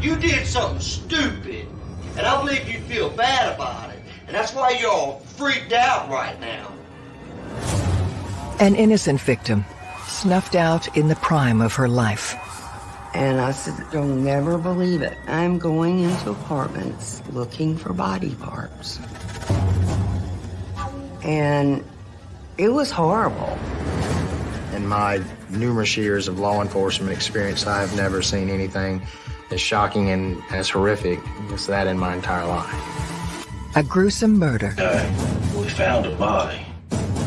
You did something stupid, and I believe you feel bad about it. And that's why you're all freaked out right now. An innocent victim, snuffed out in the prime of her life. And I said, you'll never believe it. I'm going into apartments looking for body parts. And it was horrible. In my numerous years of law enforcement experience, I've never seen anything as shocking and as horrific as that in my entire life. A gruesome murder. Uh, we found a body.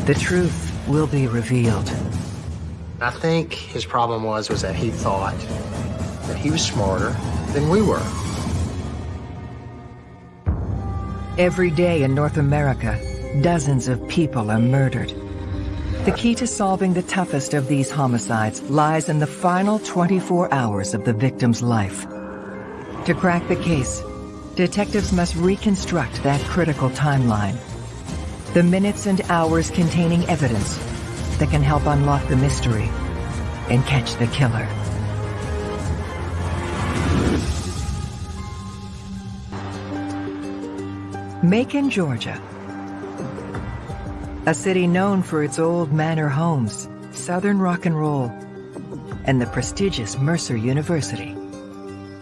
The truth will be revealed. I think his problem was was that he thought that he was smarter than we were. Every day in North America, dozens of people are murdered. The key to solving the toughest of these homicides lies in the final 24 hours of the victim's life. To crack the case, detectives must reconstruct that critical timeline. The minutes and hours containing evidence that can help unlock the mystery and catch the killer. Macon, Georgia. A city known for its old manor homes, southern rock and roll, and the prestigious Mercer University.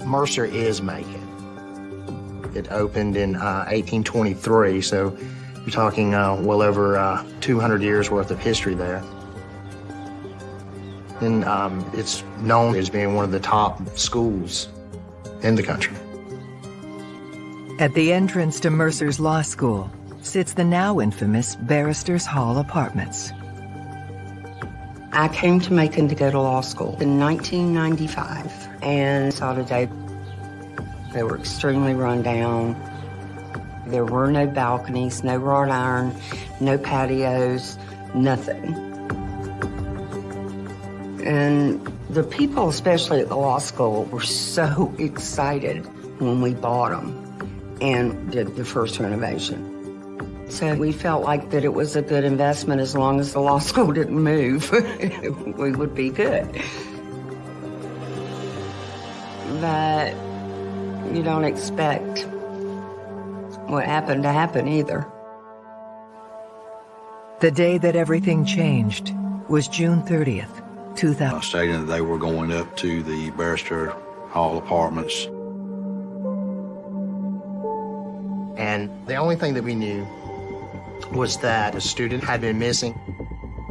Mercer is Macon. It opened in uh, 1823, so you're talking uh, well over uh, 200 years worth of history there. And um, it's known as being one of the top schools in the country. At the entrance to Mercer's Law School sits the now infamous Barristers Hall Apartments. I came to Macon to go to law school in 1995 and saw today they were extremely run down. There were no balconies, no wrought iron, no patios, nothing. And the people, especially at the law school, were so excited when we bought them and did the first renovation. So we felt like that it was a good investment as long as the law school didn't move, we would be good. But you don't expect what happened to happen either. The day that everything changed was June 30th, 2000. Stating that they were going up to the Barrister Hall Apartments And the only thing that we knew was that a student had been missing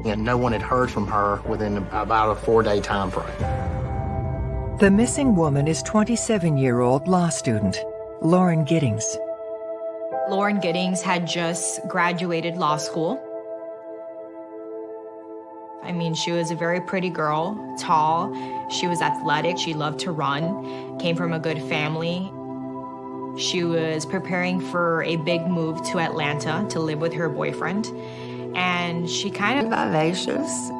and no one had heard from her within about a four-day time frame. The missing woman is 27-year-old law student, Lauren Giddings. Lauren Giddings had just graduated law school. I mean, she was a very pretty girl, tall, she was athletic, she loved to run, came from a good family. She was preparing for a big move to Atlanta to live with her boyfriend. And she kind of... Vivacious.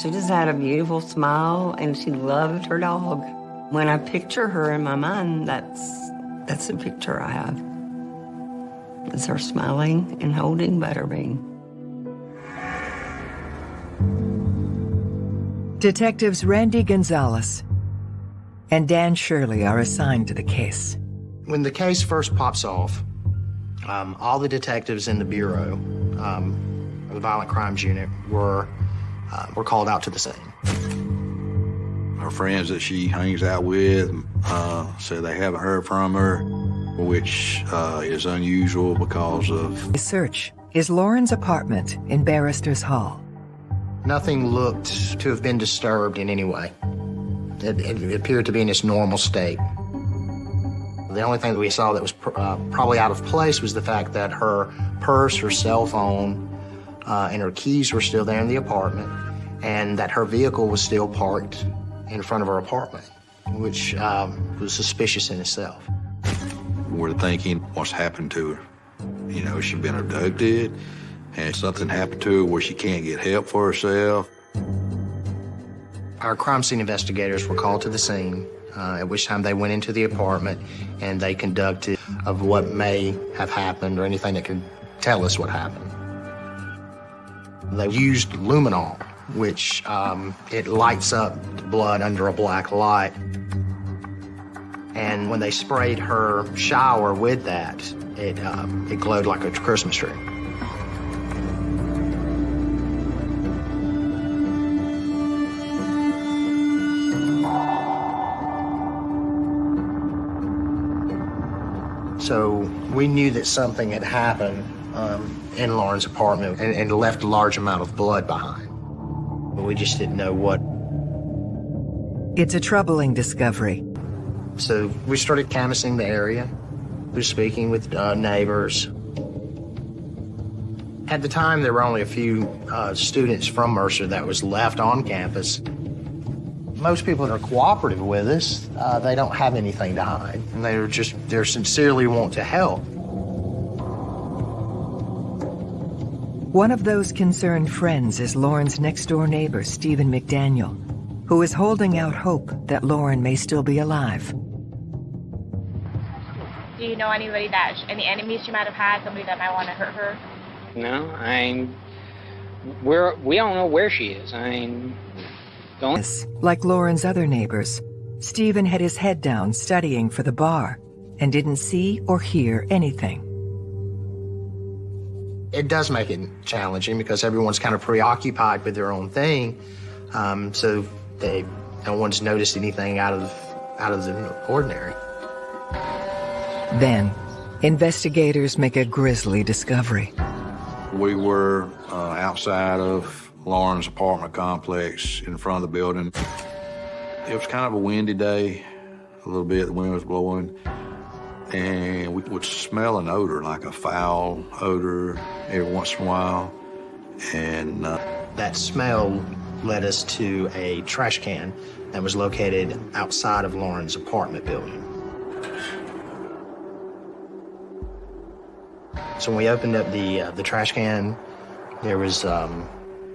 She just had a beautiful smile and she loved her dog. When I picture her in my mind, that's, that's the picture I have. It's her smiling and holding Butterbean. Detectives Randy Gonzalez and Dan Shirley are assigned to the case. When the case first pops off, um, all the detectives in the Bureau, um, the Violent Crimes Unit, were, uh, were called out to the scene. Her friends that she hangs out with uh, said they haven't heard from her, which uh, is unusual because of... The search is Lauren's apartment in Barrister's Hall. Nothing looked to have been disturbed in any way. It, it appeared to be in its normal state. The only thing that we saw that was pr uh, probably out of place was the fact that her purse, her cell phone, uh, and her keys were still there in the apartment, and that her vehicle was still parked in front of her apartment, which um, was suspicious in itself. We're thinking, what's happened to her? You know, she's been abducted? and something happened to her where she can't get help for herself? Our crime scene investigators were called to the scene uh, at which time they went into the apartment and they conducted of what may have happened or anything that could tell us what happened. They used luminol, which um, it lights up blood under a black light. And when they sprayed her shower with that, it, um, it glowed like a Christmas tree. So we knew that something had happened um, in Lauren's apartment and, and left a large amount of blood behind. But we just didn't know what. It's a troubling discovery. So we started canvassing the area. We were speaking with uh, neighbors. At the time, there were only a few uh, students from Mercer that was left on campus. Most people that are cooperative with us, uh, they don't have anything to hide, and they're just they're sincerely want to help. One of those concerned friends is Lauren's next-door neighbor, Stephen McDaniel, who is holding out hope that Lauren may still be alive. Do you know anybody that, any enemies she might have had, somebody that might want to hurt her? No, I. mean, We're, we don't know where she is. I mean, don't. Like Lauren's other neighbors, Stephen had his head down studying for the bar and didn't see or hear anything. It does make it challenging because everyone's kind of preoccupied with their own thing, um, so they no one's noticed anything out of out of the ordinary. Then, investigators make a grisly discovery. We were uh, outside of Lauren's apartment complex in front of the building. It was kind of a windy day, a little bit, the wind was blowing, and we would smell an odor, like a foul odor every once in a while. And uh, that smell led us to a trash can that was located outside of Lauren's apartment building. So when we opened up the uh, the trash can, there was um,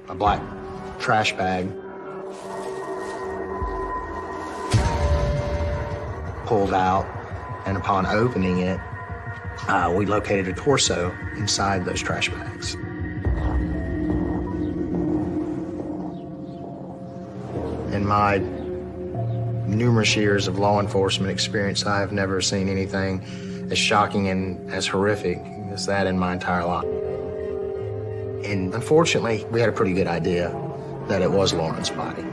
a black trash bag pulled out, and upon opening it, uh, we located a torso inside those trash bags. In my numerous years of law enforcement experience, I have never seen anything as shocking and as horrific as that in my entire life. And unfortunately, we had a pretty good idea that it was Lauren's body.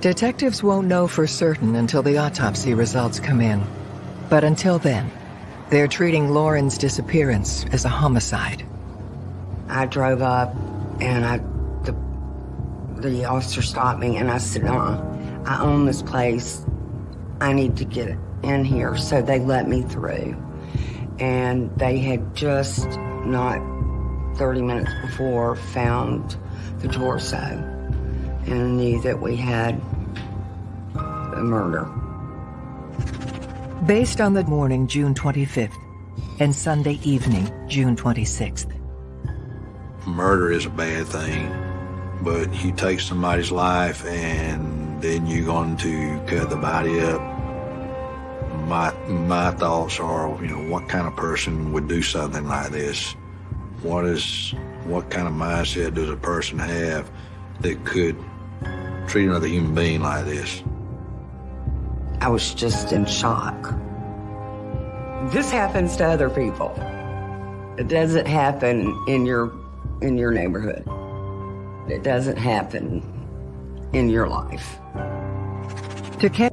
Detectives won't know for certain until the autopsy results come in. But until then, they're treating Lauren's disappearance as a homicide. I drove up and I, the, the officer stopped me and I said, uh, I own this place. I need to get in here. So they let me through. And they had just not 30 minutes before found the torso and knew that we had a murder. Based on the morning, June 25th, and Sunday evening, June 26th. Murder is a bad thing, but you take somebody's life and then you're going to cut the body up. My, my thoughts are, you know, what kind of person would do something like this? What is, what kind of mindset does a person have that could treat another human being like this? I was just in shock. This happens to other people. It doesn't happen in your in your neighborhood. It doesn't happen in your life. To catch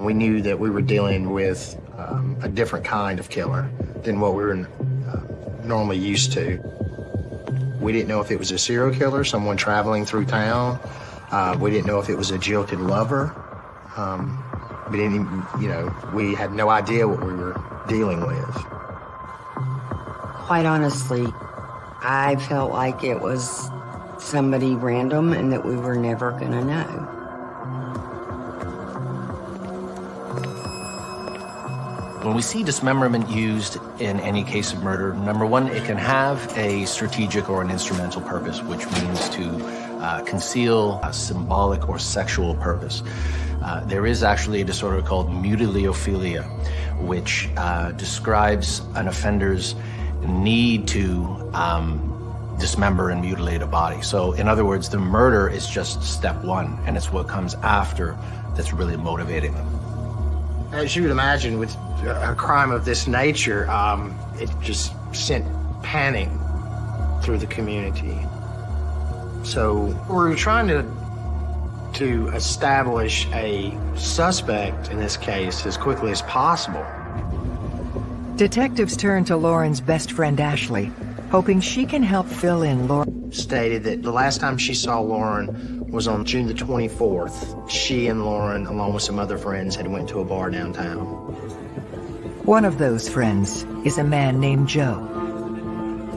We knew that we were dealing with um, a different kind of killer than what we were normally used to. We didn't know if it was a serial killer, someone traveling through town. Uh, we didn't know if it was a jilted lover. Um, we didn't even, you know, we had no idea what we were dealing with. Quite honestly, I felt like it was somebody random and that we were never gonna know. When we see dismemberment used in any case of murder, number one, it can have a strategic or an instrumental purpose, which means to uh, conceal a symbolic or sexual purpose. Uh, there is actually a disorder called mutilophilia, which uh, describes an offender's need to um, dismember and mutilate a body. So, in other words, the murder is just step one, and it's what comes after that's really motivating them. As you would imagine, with a crime of this nature, um, it just sent panic through the community. So we're trying to to establish a suspect in this case as quickly as possible. Detectives turn to Lauren's best friend Ashley, hoping she can help fill in Lauren. Stated that the last time she saw Lauren was on June the 24th. She and Lauren, along with some other friends, had went to a bar downtown. One of those friends is a man named Joe.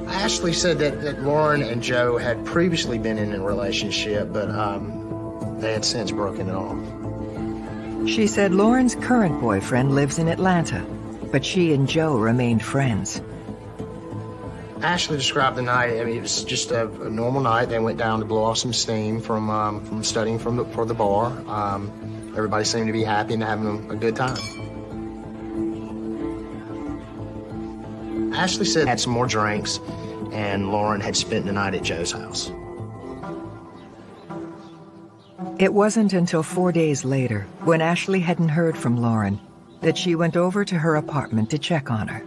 Ashley said that, that Lauren and Joe had previously been in a relationship, but um, they had since broken it off. She said Lauren's current boyfriend lives in Atlanta, but she and Joe remained friends. Ashley described the night. I mean, it was just a, a normal night. They went down to blow off some steam from um, from studying from the, for the bar. Um, everybody seemed to be happy and having a, a good time. Ashley said had some more drinks, and Lauren had spent the night at Joe's house. It wasn't until four days later, when Ashley hadn't heard from Lauren, that she went over to her apartment to check on her.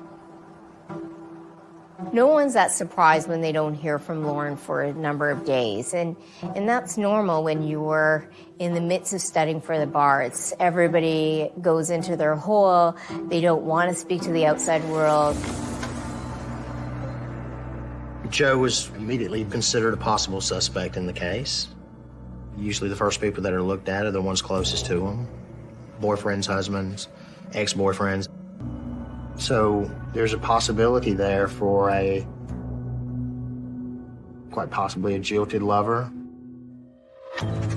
No one's that surprised when they don't hear from Lauren for a number of days. And, and that's normal when you were in the midst of studying for the bar. It's everybody goes into their hole. They don't want to speak to the outside world. Joe was immediately considered a possible suspect in the case. Usually the first people that are looked at are the ones closest to him. Boyfriends, husbands, ex-boyfriends. So there's a possibility there for a, quite possibly a jilted lover.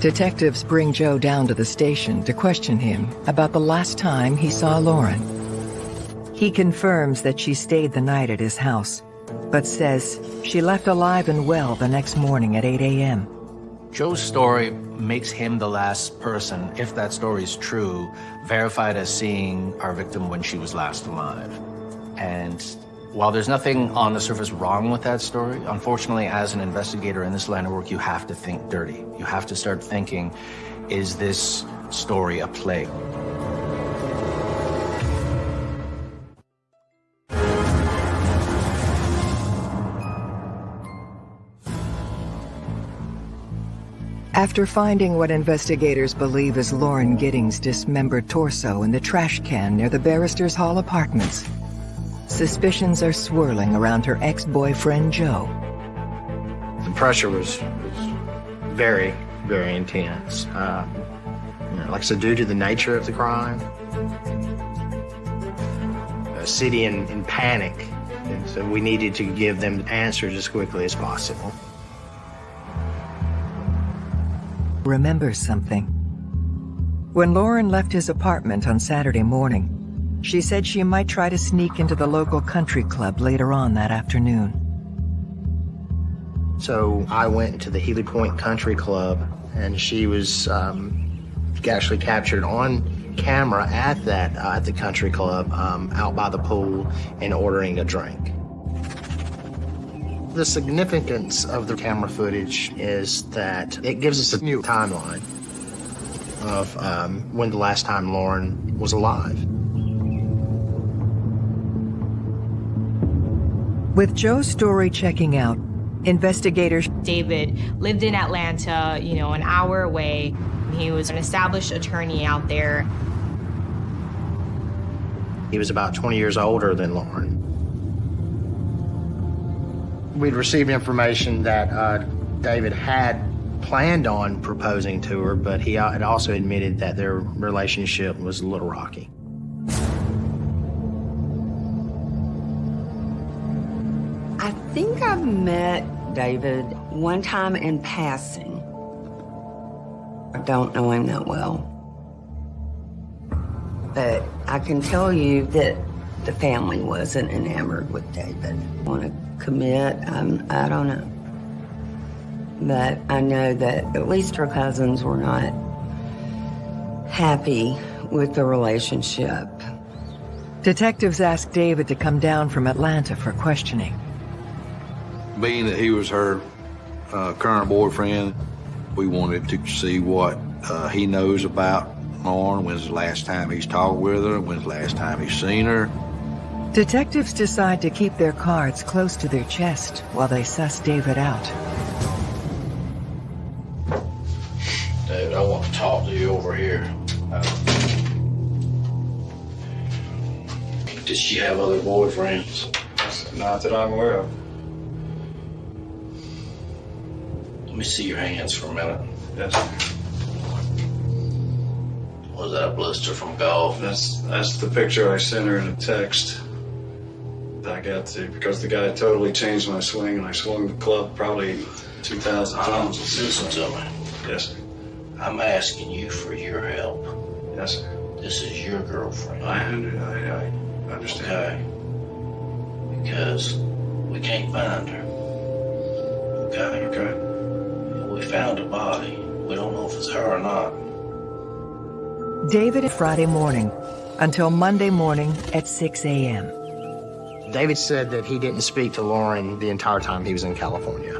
Detectives bring Joe down to the station to question him about the last time he saw Lauren. He confirms that she stayed the night at his house, but says she left alive and well the next morning at 8 a.m. Joe's story makes him the last person, if that story is true, verified as seeing our victim when she was last alive. And while there's nothing on the surface wrong with that story, unfortunately, as an investigator in this line of work, you have to think dirty. You have to start thinking, is this story a plague? After finding what investigators believe is Lauren Giddings' dismembered torso in the trash can near the Barristers Hall apartments, suspicions are swirling around her ex-boyfriend Joe. The pressure was, was very, very intense. Uh, you know, like I said, due to the nature of the crime, a city in, in panic, and so we needed to give them answers as quickly as possible. Remembers something. When Lauren left his apartment on Saturday morning, she said she might try to sneak into the local country club later on that afternoon. So I went to the Healy Point Country Club, and she was um, actually captured on camera at that uh, at the country club um, out by the pool and ordering a drink. The significance of the camera footage is that it gives us a new timeline of um, when the last time Lauren was alive. With Joe's story checking out, investigators... David lived in Atlanta, you know, an hour away. He was an established attorney out there. He was about 20 years older than Lauren. We'd received information that uh, David had planned on proposing to her, but he had also admitted that their relationship was a little rocky. I think I've met David one time in passing. I don't know him that well. But I can tell you that the family wasn't enamored with David. Want to commit? I'm, I don't know. But I know that at least her cousins were not happy with the relationship. Detectives asked David to come down from Atlanta for questioning. Being that he was her uh, current boyfriend, we wanted to see what uh, he knows about Lauren? When's the last time he's talked with her? When's the last time he's seen her? Detectives decide to keep their cards close to their chest while they suss David out. David, I want to talk to you over here. Uh, Does she have other boyfriends? Not that I'm aware of. Let me see your hands for a minute. Yes. Was that a blister from golf? That's that's the picture I sent her in a text. I got to because the guy totally changed my swing and I swung the club probably two thousand times. Listen to me. Yes, sir. I'm asking you for your help. Yes, sir. This is your girlfriend. I, under, I, I understand. Okay. Because we can't find her. Okay. Okay. We found a body. We don't know if it's her or not. David Friday morning until Monday morning at 6 a.m. David said that he didn't speak to Lauren the entire time he was in California.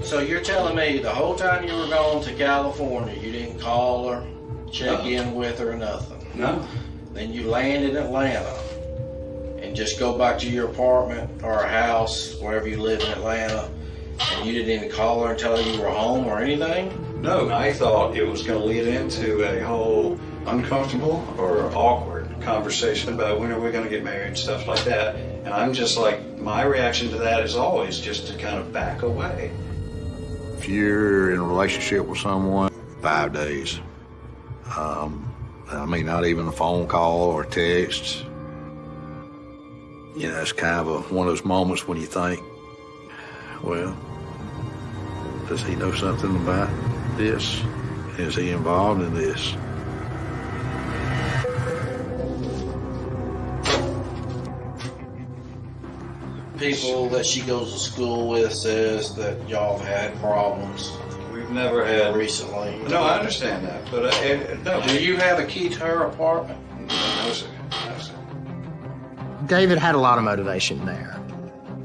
So you're telling me the whole time you were going to California, you didn't call her, check No. in with her, or nothing? No. Then you land in Atlanta and just go back to your apartment or a house, wherever you live in Atlanta, and you didn't even call her and tell her you were home or anything? No, I thought it was going to lead into a whole uncomfortable or awkward conversation about when are we going to get married stuff like that. And I'm just like, my reaction to that is always just to kind of back away. If you're in a relationship with someone, five days. Um, I mean, not even a phone call or text. You know, it's kind of a, one of those moments when you think, well, does he know something about this? Is he involved in this? People that she goes to school with says that y'all have had problems We've never had. recently. No, I understand that, but uh, it, no. Do you have a key to her apartment? No, sir. No, sir. David had a lot of motivation there.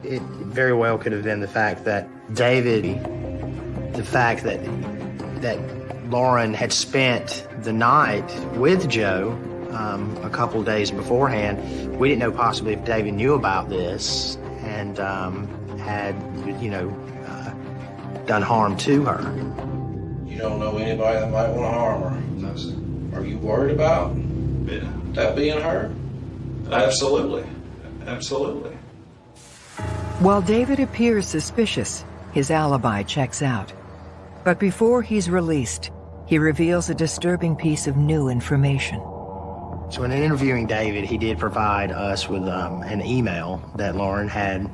It very well could have been the fact that David, the fact that that Lauren had spent the night with Joe um, a couple days beforehand. We didn't know possibly if David knew about this and um, had, you know, uh, done harm to her. You don't know anybody that might want to harm her. No, sir. Are you worried about Yeah. that being her? Absolutely. Absolutely. While David appears suspicious, his alibi checks out. But before he's released, he reveals a disturbing piece of new information. So in interviewing David, he did provide us with um, an email that Lauren had.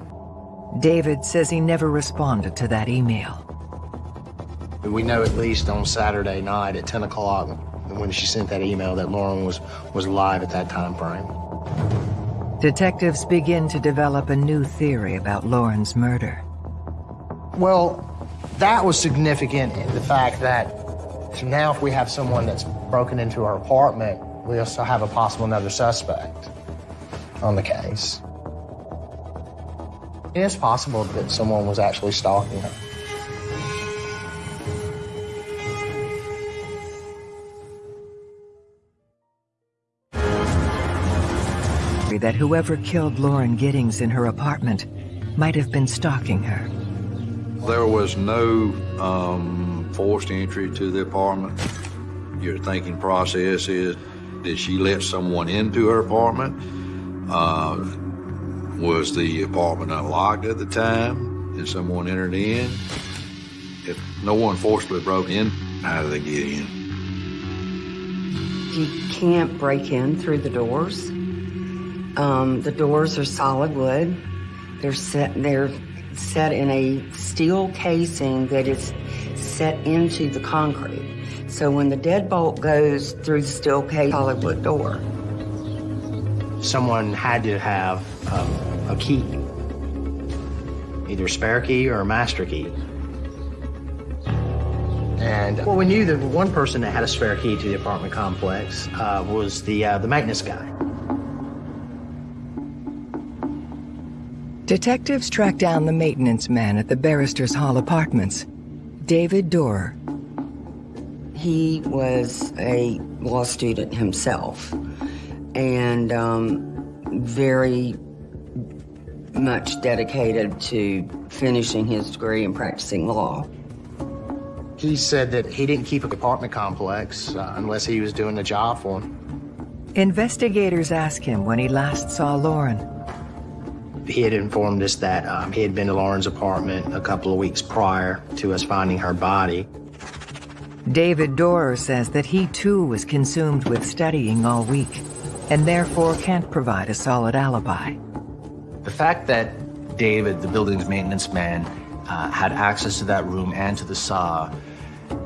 David says he never responded to that email. We know at least on Saturday night at 10 o'clock when she sent that email that Lauren was, was live at that time frame. Detectives begin to develop a new theory about Lauren's murder. Well, that was significant in the fact that now if we have someone that's broken into her apartment, we also have a possible another suspect on the case. It is possible that someone was actually stalking her. That whoever killed Lauren Giddings in her apartment might have been stalking her. There was no um, forced entry to the apartment. Your thinking process is, did she let someone into her apartment? Uh, was the apartment unlocked at the time? Did someone enter in? If no one forcibly broke in, how did they get in? You can't break in through the doors. Um, the doors are solid wood. They're set. They're set in a steel casing that is set into the concrete. So when the deadbolt goes through the steel case, solid wood door. Someone had to have um, a key, either a spare key or a master key. And well, we knew that one person that had a spare key to the apartment complex uh, was the uh, the maintenance guy. Detectives track down the maintenance man at the Barristers Hall apartments, David Dorer. He was a law student himself and um, very much dedicated to finishing his degree and practicing law. He said that he didn't keep a apartment complex uh, unless he was doing the job for him. Investigators ask him when he last saw Lauren. He had informed us that um, he had been to Lauren's apartment a couple of weeks prior to us finding her body. David Dorer says that he too was consumed with studying all week and therefore can't provide a solid alibi. The fact that David, the building's maintenance man, uh, had access to that room and to the saw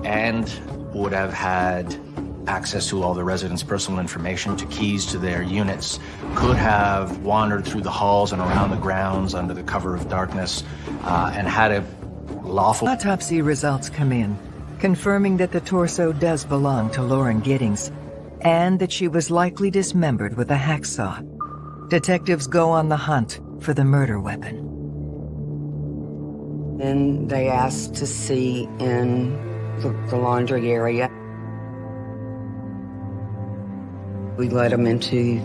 and would have had access to all the residents' personal information, to keys to their units, could have wandered through the halls and around the grounds under the cover of darkness uh, and had a lawful... Autopsy results come in, confirming that the torso does belong to Lauren Giddings and that she was likely dismembered with a hacksaw. Detectives go on the hunt for the murder weapon. Then they asked to see in the, the laundry area. We let them into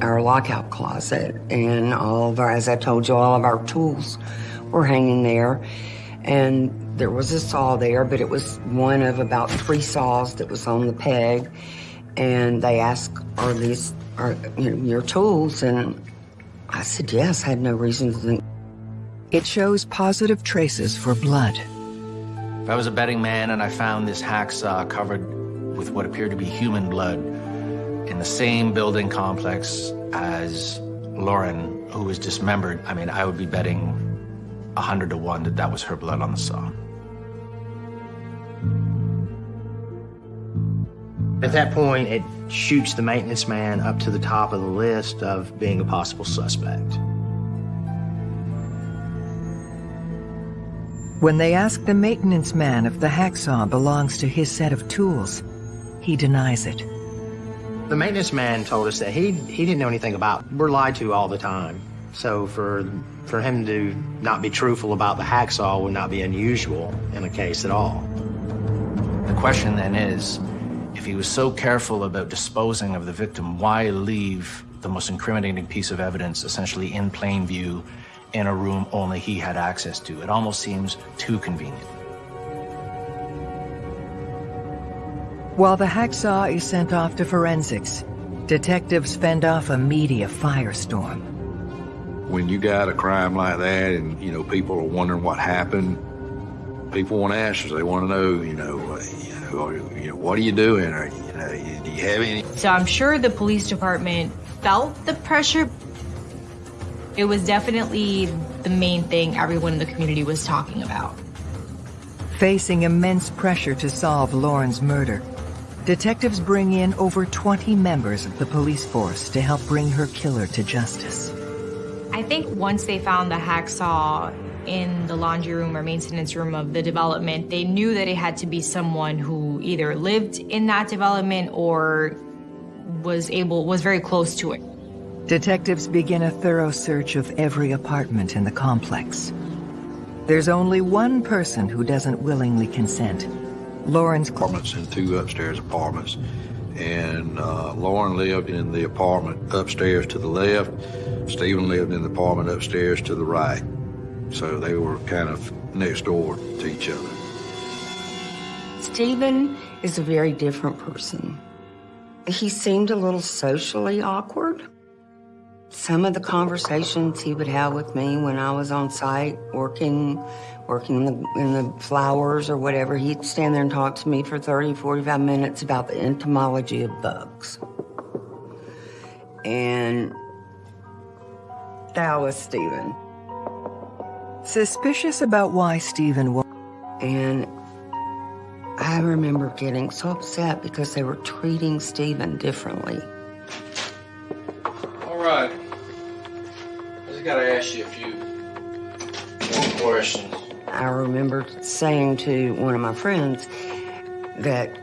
our lockout closet and all of our, as I told you, all of our tools were hanging there. And there was a saw there, but it was one of about three saws that was on the peg. And they asked, are these are you know, your tools? And I said, yes, I had no reason to think. It shows positive traces for blood. If I was a betting man and I found this hacksaw covered with what appeared to be human blood in the same building complex as Lauren, who was dismembered, I mean, I would be betting a hundred to one that that was her blood on the saw. At that point, it shoots the maintenance man up to the top of the list of being a possible suspect. When they ask the maintenance man if the hacksaw belongs to his set of tools, he denies it. The maintenance man told us that he, he didn't know anything about We're lied to all the time. So for, for him to not be truthful about the hacksaw would not be unusual in a case at all. The question then is, if he was so careful about disposing of the victim, why leave the most incriminating piece of evidence essentially in plain view in a room only he had access to? It almost seems too convenient. While the hacksaw is sent off to forensics, detectives fend off a media firestorm. When you got a crime like that and, you know, people are wondering what happened, people want answers. They want to know, you know, uh, you know, you know what are you doing? Or, you know, do you have any? So I'm sure the police department felt the pressure. It was definitely the main thing everyone in the community was talking about. Facing immense pressure to solve Lauren's murder, detectives bring in over 20 members of the police force to help bring her killer to justice. I think once they found the hacksaw in the laundry room or maintenance room of the development, they knew that it had to be someone who either lived in that development or was able, was very close to it. Detectives begin a thorough search of every apartment in the complex. There's only one person who doesn't willingly consent. Lauren's apartments and two upstairs apartments. And uh, Lauren lived in the apartment upstairs to the left. Stephen lived in the apartment upstairs to the right. So they were kind of next door to each other. Stephen is a very different person. He seemed a little socially awkward. Some of the conversations he would have with me when I was on site working, working in the, in the flowers or whatever, he'd stand there and talk to me for 30, 45 minutes about the entomology of bugs. And that was Stephen. Suspicious about why Stephen was. And I remember getting so upset because they were treating Stephen differently. All right. I just gotta ask you a few more questions. I remember saying to one of my friends that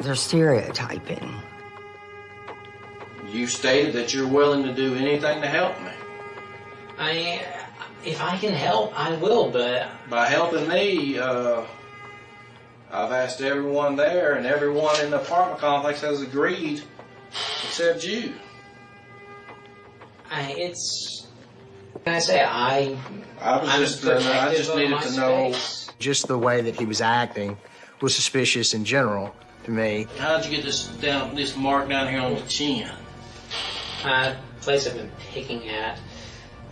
they're stereotyping. You stated that you're willing to do anything to help me. I, if I can help, I will, but By helping me, uh, I've asked everyone there, and everyone in the apartment complex has agreed, except you. I, it's. Can I say I? I was I'm just, uh, I just needed to know. space. Just the way that he was acting was suspicious in general to me. How'd you get this down, this mark down here on the chin? Uh, place I've been picking at.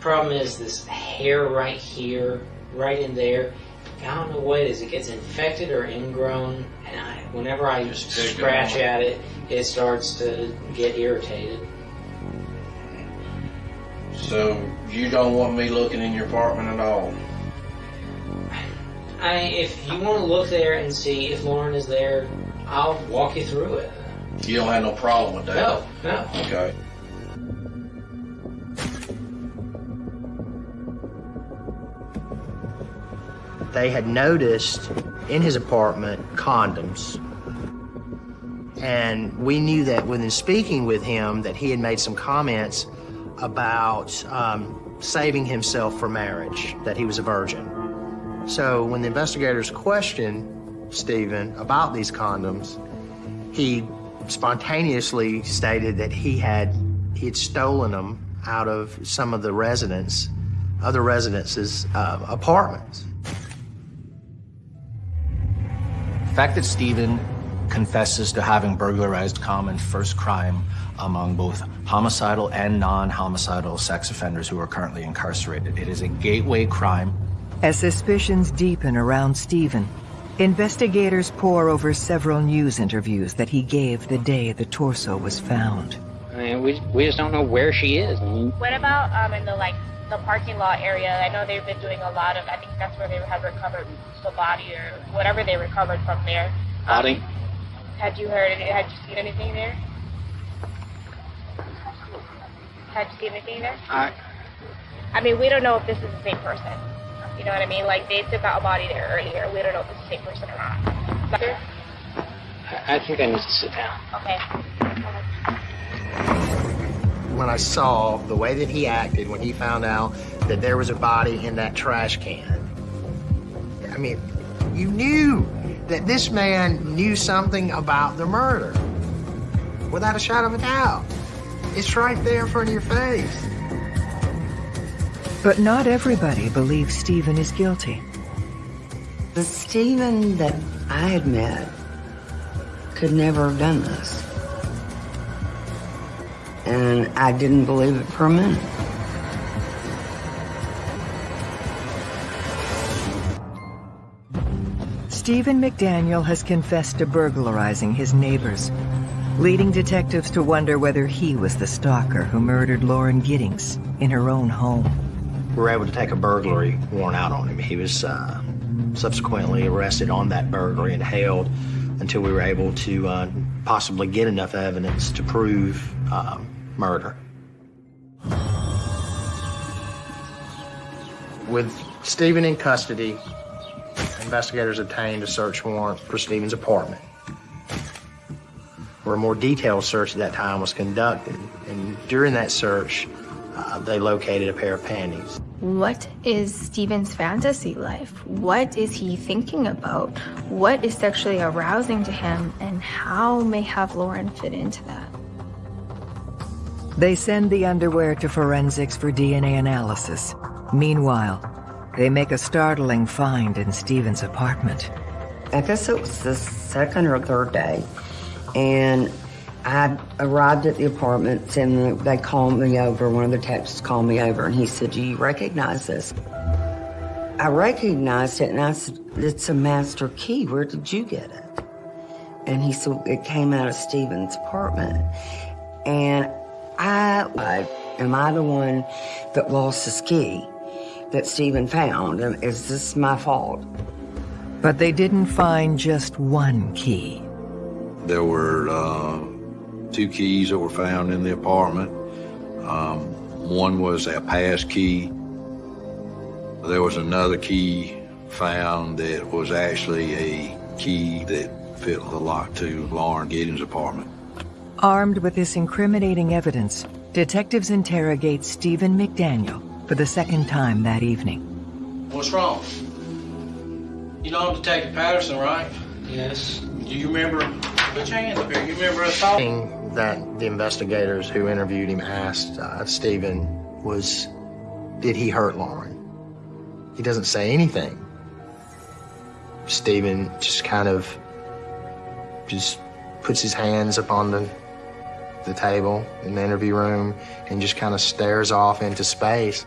Problem is this hair right here, right in there. I don't know what it is. It gets infected or ingrown, and I, whenever I Just scratch at it, it starts to get irritated. So you don't want me looking in your apartment at all? I, if you want to look there and see if Lauren is there, I'll walk you through it. You don't have no problem with that? No, no. Okay. They had noticed in his apartment condoms. And we knew that within speaking with him that he had made some comments about um, saving himself for marriage, that he was a virgin. So when the investigators questioned Stephen about these condoms, he spontaneously stated that he had he had stolen them out of some of the residents, other residences' uh, apartments. The fact that Stephen confesses to having burglarized common first crime among both homicidal and non-homicidal sex offenders who are currently incarcerated. It is a gateway crime. As suspicions deepen around Stephen, investigators pore over several news interviews that he gave the day the torso was found. I mean, we, we just don't know where she is. What about um in the like the parking lot area? I know they've been doing a lot of. I think that's where they have recovered the body or whatever they recovered from there. Um, body. Had you heard? Had you seen anything there? Had you seen anything there? I, I mean, we don't know if this is the same person. You know what I mean? Like they took out a body there earlier. We don't know if it's the same person or not. I think I need to sit down. Okay. When I saw the way that he acted when he found out that there was a body in that trash can. I mean, you knew that this man knew something about the murder. Without a shadow of a doubt. It's right there in front of your face. But not everybody believes Stephen is guilty. The Stephen that I had met could never have done this. And I didn't believe it for a minute. Stephen McDaniel has confessed to burglarizing his neighbors, leading detectives to wonder whether he was the stalker who murdered Lauren Giddings in her own home. We were able to take a burglary warrant out on him. He was uh, subsequently arrested on that burglary and held until we were able to uh, possibly get enough evidence to prove um, murder. With Stephen in custody, investigators obtained a search warrant for Stephen's apartment, where a more detailed search at that time was conducted. And during that search, uh, they located a pair of panties. What is Stephen's fantasy life? What is he thinking about? What is sexually arousing to him? And how may have Lauren fit into that? They send the underwear to forensics for DNA analysis. Meanwhile, they make a startling find in Stephen's apartment. I guess it was the second or third day. And I arrived at the apartment and they called me over. One of the texts called me over and he said, Do you recognize this? I recognized it and I said, It's a master key. Where did you get it? And he said, It came out of Stephen's apartment. And I, I am I the one that lost his key that Stephen found? And Is this my fault? But they didn't find just one key. There were uh, two keys that were found in the apartment. Um, one was a pass key. There was another key found that was actually a key that fit the lock to Lauren Giddings' apartment. Armed with this incriminating evidence, detectives interrogate Stephen McDaniel for the second time that evening. What's wrong? You know Detective Patterson, right? Yes. Do you remember, put your hands up here, you remember us talking? that the investigators who interviewed him asked uh, Stephen was, did he hurt Lauren? He doesn't say anything. Stephen just kind of just puts his hands upon the, the table in the interview room and just kind of stares off into space.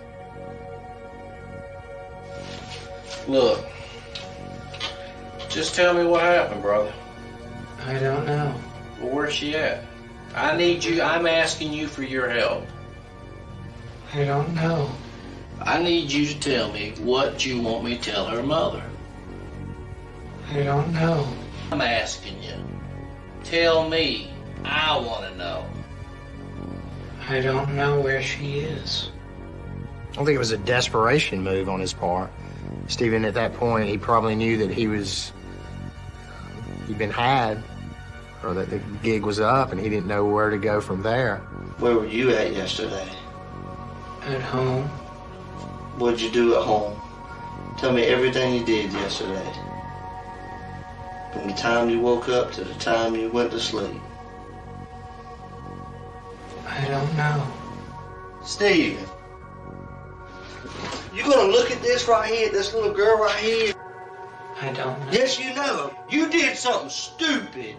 Look, just tell me what happened, brother. I don't know. Well, where's she at? I need you, I'm asking you for your help. I don't know. I need you to tell me what you want me to tell her mother. I don't know. I'm asking you. Tell me. I want to know. I don't know where she is. I don't think it was a desperation move on his part. Stephen, at that point, he probably knew that he was, he'd been had, or that the gig was up, and he didn't know where to go from there. Where were you at yesterday? At home. What'd you do at home? Tell me everything you did yesterday. From the time you woke up to the time you went to sleep. I don't know. Steve, you gonna look at this right here, this little girl right here? I don't know. Yes, you know. You did something stupid.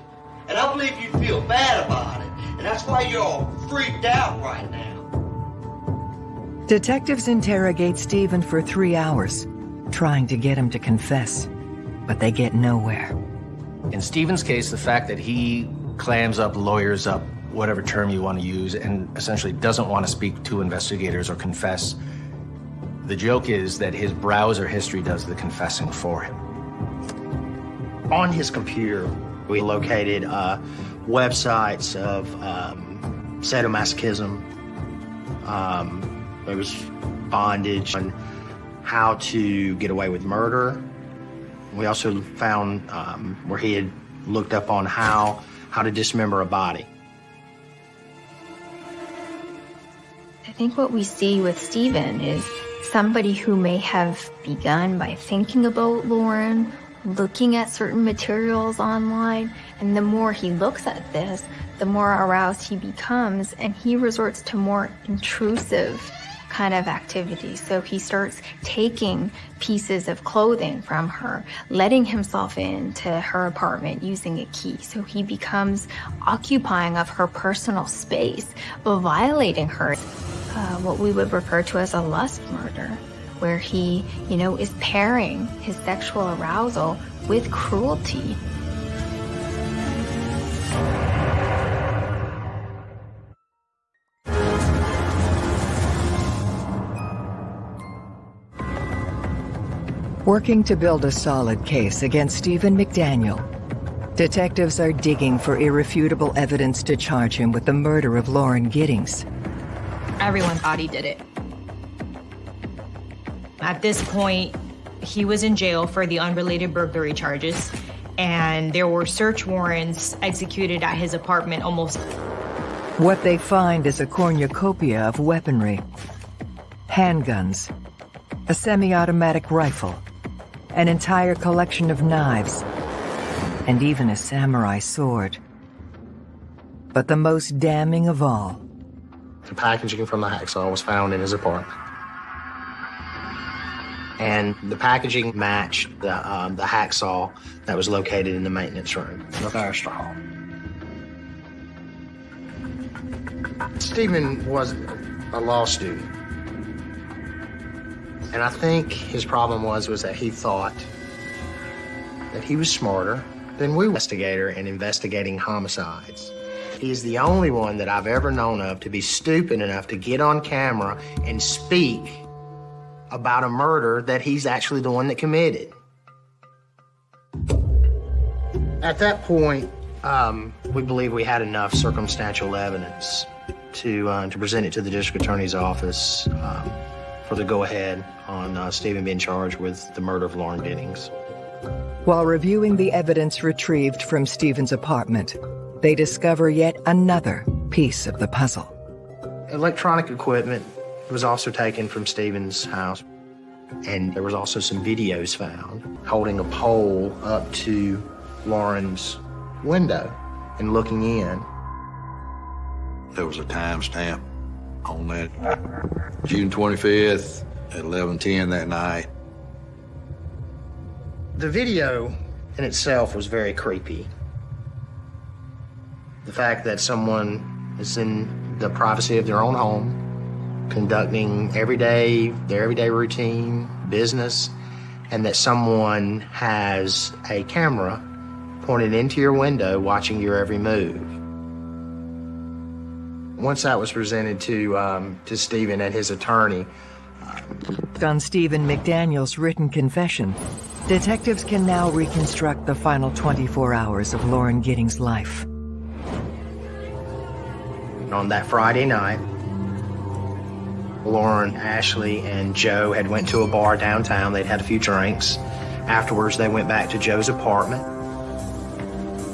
And I believe you feel bad about it. And that's why you're all freaked out right now. Detectives interrogate Stephen for three hours, trying to get him to confess, but they get nowhere. In Stephen's case, the fact that he clams up, lawyers up, whatever term you want to use, and essentially doesn't want to speak to investigators or confess, the joke is that his browser history does the confessing for him. On his computer, we located uh, websites of um, sadomasochism. Um, there was bondage on how to get away with murder. We also found um, where he had looked up on how how to dismember a body. Think what we see with Stephen is somebody who may have begun by thinking about Lauren, looking at certain materials online, and the more he looks at this, the more aroused he becomes, and he resorts to more intrusive kind of activity. So he starts taking pieces of clothing from her, letting himself into her apartment using a key. So he becomes occupying of her personal space, violating her. Uh, what we would refer to as a lust murder, where he, you know, is pairing his sexual arousal with cruelty. Working to build a solid case against Stephen McDaniel, detectives are digging for irrefutable evidence to charge him with the murder of Lauren Giddings. Everyone thought he did it. At this point, he was in jail for the unrelated burglary charges, and there were search warrants executed at his apartment almost. What they find is a cornucopia of weaponry. Handguns, a semi-automatic rifle, an entire collection of knives, and even a samurai sword. But the most damning of all, The packaging from the hacksaw was found in his apartment. And the packaging matched the, um, the hacksaw that was located in the maintenance room, the Barrister Hall. Stephen was a law student. And I think his problem was, was that he thought that he was smarter than we investigator in investigating homicides. He is the only one that I've ever known of to be stupid enough to get on camera and speak about a murder that he's actually the one that committed. At that point, um, we believe we had enough circumstantial evidence to uh, to present it to the district attorney's office um, for the go-ahead on uh, Stephen being charged with the murder of Lauren Giddings. while reviewing the evidence retrieved from Stephen's apartment, they discover yet another piece of the puzzle. Electronic equipment was also taken from Stephen's house, and there was also some videos found holding a pole up to Lauren's window and looking in. There was a timestamp on that June 25th at 11:10 that night. The video in itself was very creepy. The fact that someone is in the privacy of their own home, conducting everyday, their everyday routine, business, and that someone has a camera pointed into your window watching your every move. Once that was presented to, um, to Stephen and his attorney, on Stephen McDaniel's written confession, detectives can now reconstruct the final 24 hours of Lauren Giddings' life. On that Friday night, Lauren, Ashley, and Joe had went to a bar downtown. They'd had a few drinks. Afterwards, they went back to Joe's apartment.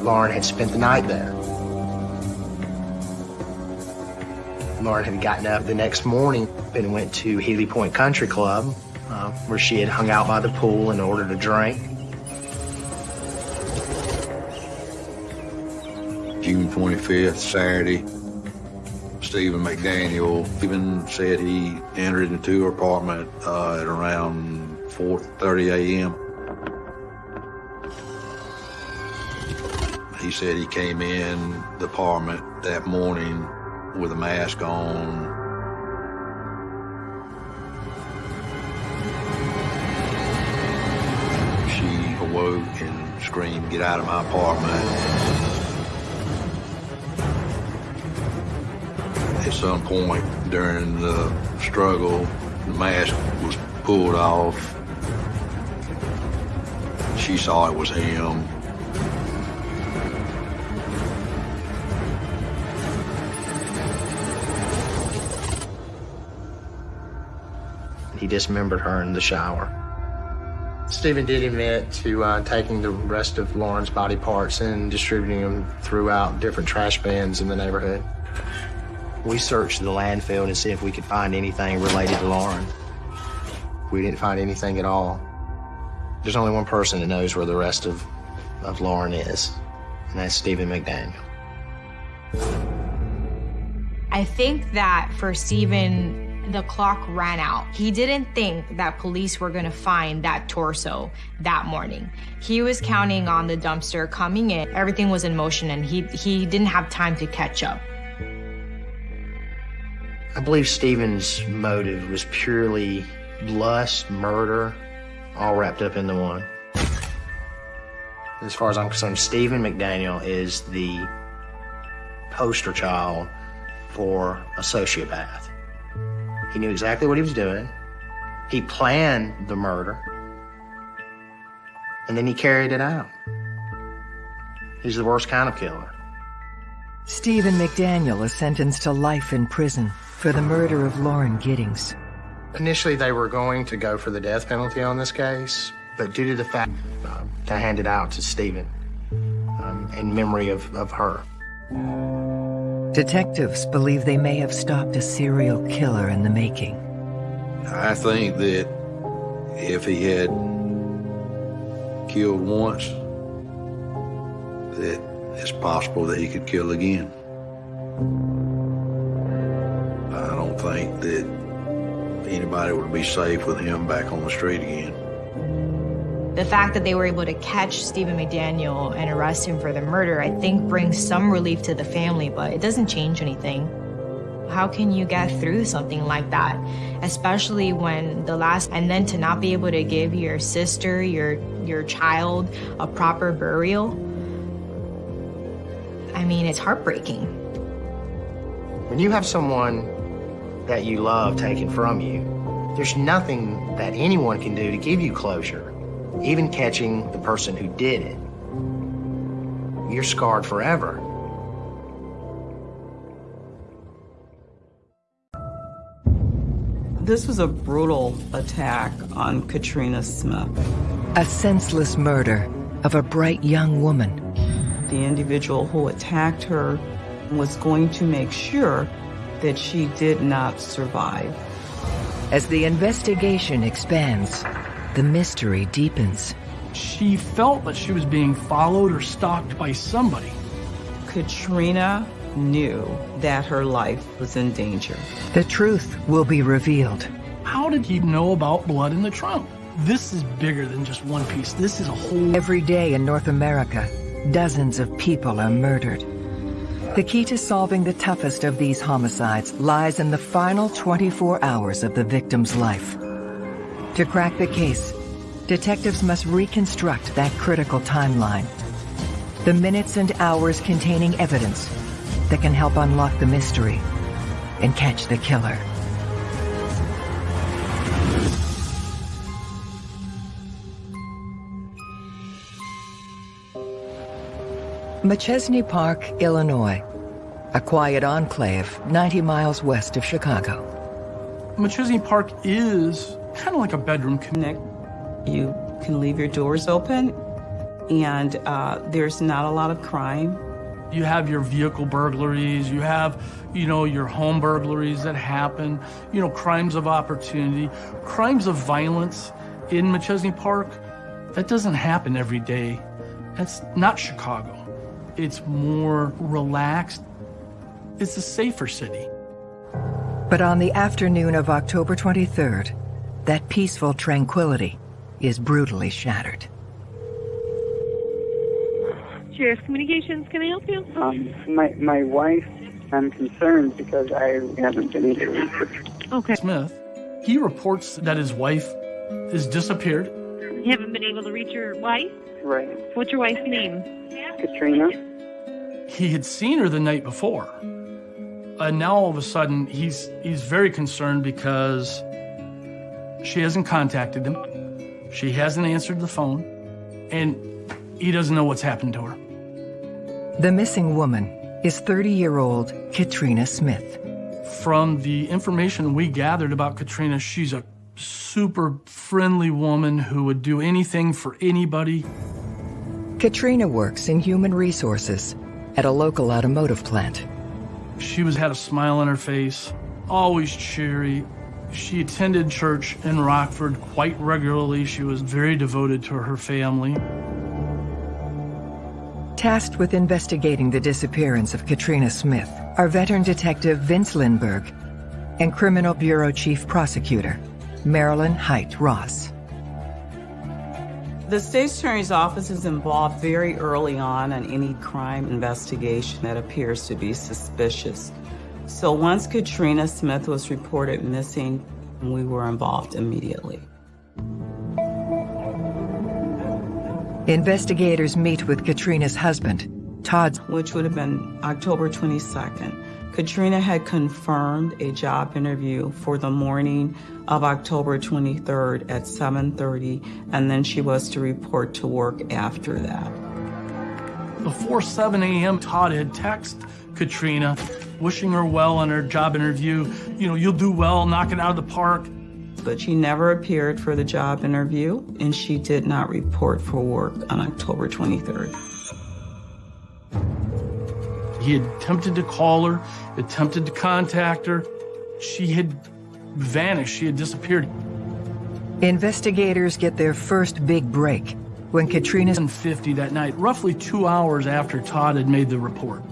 Lauren had spent the night there. Lauren had gotten up the next morning and went to Healy Point Country Club, uh, where she had hung out by the pool and ordered a drink. June 25th, Saturday, Stephen McDaniel even said he entered into her apartment uh, at around 4.30 a.m. He said he came in the apartment that morning with a mask on. She awoke and screamed, get out of my apartment. At some point during the struggle, the mask was pulled off. She saw it was him. He dismembered her in the shower. Stephen did admit to uh, taking the rest of Lauren's body parts and distributing them throughout different trash bins in the neighborhood. We searched the landfill to see if we could find anything related to Lauren. We didn't find anything at all. There's only one person that knows where the rest of, of Lauren is, and that's Stephen McDaniel. I think that for Stephen, the clock ran out. He didn't think that police were going to find that torso that morning. He was counting on the dumpster coming in. Everything was in motion and he, he didn't have time to catch up. I believe Stephen's motive was purely lust, murder, all wrapped up into one. As far as I'm concerned, Stephen McDaniel is the poster child for a sociopath. He knew exactly what he was doing. He planned the murder. And then he carried it out. He's the worst kind of killer. Stephen McDaniel is sentenced to life in prison for the murder of Lauren Giddings. Initially, they were going to go for the death penalty on this case, but due to the fact uh, they handed out to Stephen um, in memory of, of her. Detectives believe they may have stopped a serial killer in the making. I think that if he had killed once, that it's possible that he could kill again. I don't think that anybody would be safe with him back on the street again. The fact that they were able to catch Stephen McDaniel and arrest him for the murder, I think brings some relief to the family, but it doesn't change anything. How can you get through something like that? Especially when the last, and then to not be able to give your sister, your, your child, a proper burial. I mean, it's heartbreaking. When you have someone that you love taken from you, there's nothing that anyone can do to give you closure, even catching the person who did it. You're scarred forever. This was a brutal attack on Katrina Smith. A senseless murder of a bright young woman. The individual who attacked her was going to make sure that she did not survive. As the investigation expands, the mystery deepens. She felt that she was being followed or stalked by somebody. Katrina knew that her life was in danger. The truth will be revealed. How did he know about blood in the trunk? This is bigger than just one piece. This is a whole. Every day in North America, dozens of people are murdered. The key to solving the toughest of these homicides lies in the final 24 hours of the victim's life. To crack the case, detectives must reconstruct that critical timeline. The minutes and hours containing evidence that can help unlock the mystery and catch the killer. Machesney Park, Illinois, a quiet enclave 90 miles west of Chicago. Machesney Park is kind of like a bedroom connect. You can leave your doors open, and uh, there's not a lot of crime. You have your vehicle burglaries, you have, you know, your home burglaries that happen, you know, crimes of opportunity, crimes of violence in Machesney Park. That doesn't happen every day. That's not Chicago. It's more relaxed. It's a safer city. But on the afternoon of October 23rd, that peaceful tranquility is brutally shattered. Sheriff's Communications, can I help you? Um, my, my wife, I'm concerned because I haven't been able to reach. Okay. Smith, he reports that his wife has disappeared. You haven't been able to reach your wife? Right. What's your wife's name? Katrina. He had seen her the night before. And now all of a sudden he's he's very concerned because she hasn't contacted him. She hasn't answered the phone and he doesn't know what's happened to her. The missing woman is 30-year-old Katrina Smith. From the information we gathered about Katrina, she's a super friendly woman who would do anything for anybody. Katrina works in human resources at a local automotive plant. She was had a smile on her face, always cheery. She attended church in Rockford quite regularly. She was very devoted to her family. Tasked with investigating the disappearance of Katrina Smith are veteran detective Vince Lindbergh and Criminal Bureau Chief Prosecutor Marilyn Hite Ross. The state attorney's office is involved very early on in any crime investigation that appears to be suspicious. So once Katrina Smith was reported missing, we were involved immediately. Investigators meet with Katrina's husband, Todd. Which would have been October 22nd. Katrina had confirmed a job interview for the morning of October 23rd at 7.30, and then she was to report to work after that. Before 7 a.m., Todd had texted Katrina, wishing her well on her job interview. You know, you'll do well, knock it out of the park. But she never appeared for the job interview, and she did not report for work on October 23rd. He had attempted to call her, attempted to contact her. She had vanished, she had disappeared. Investigators get their first big break when Katrina's in 50 that night, roughly two hours after Todd had made the report.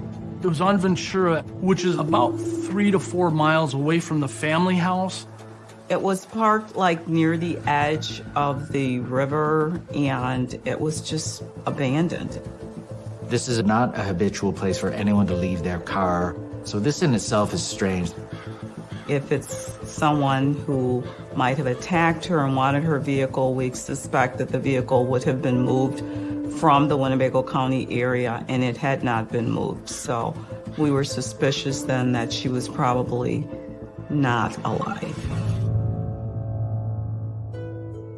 It was on Ventura, which is about three to four miles away from the family house. It was parked like near the edge of the river and it was just abandoned. This is not a habitual place for anyone to leave their car, so this in itself is strange. If it's someone who might have attacked her and wanted her vehicle, we suspect that the vehicle would have been moved from the Winnebago County area and it had not been moved. So we were suspicious then that she was probably not alive.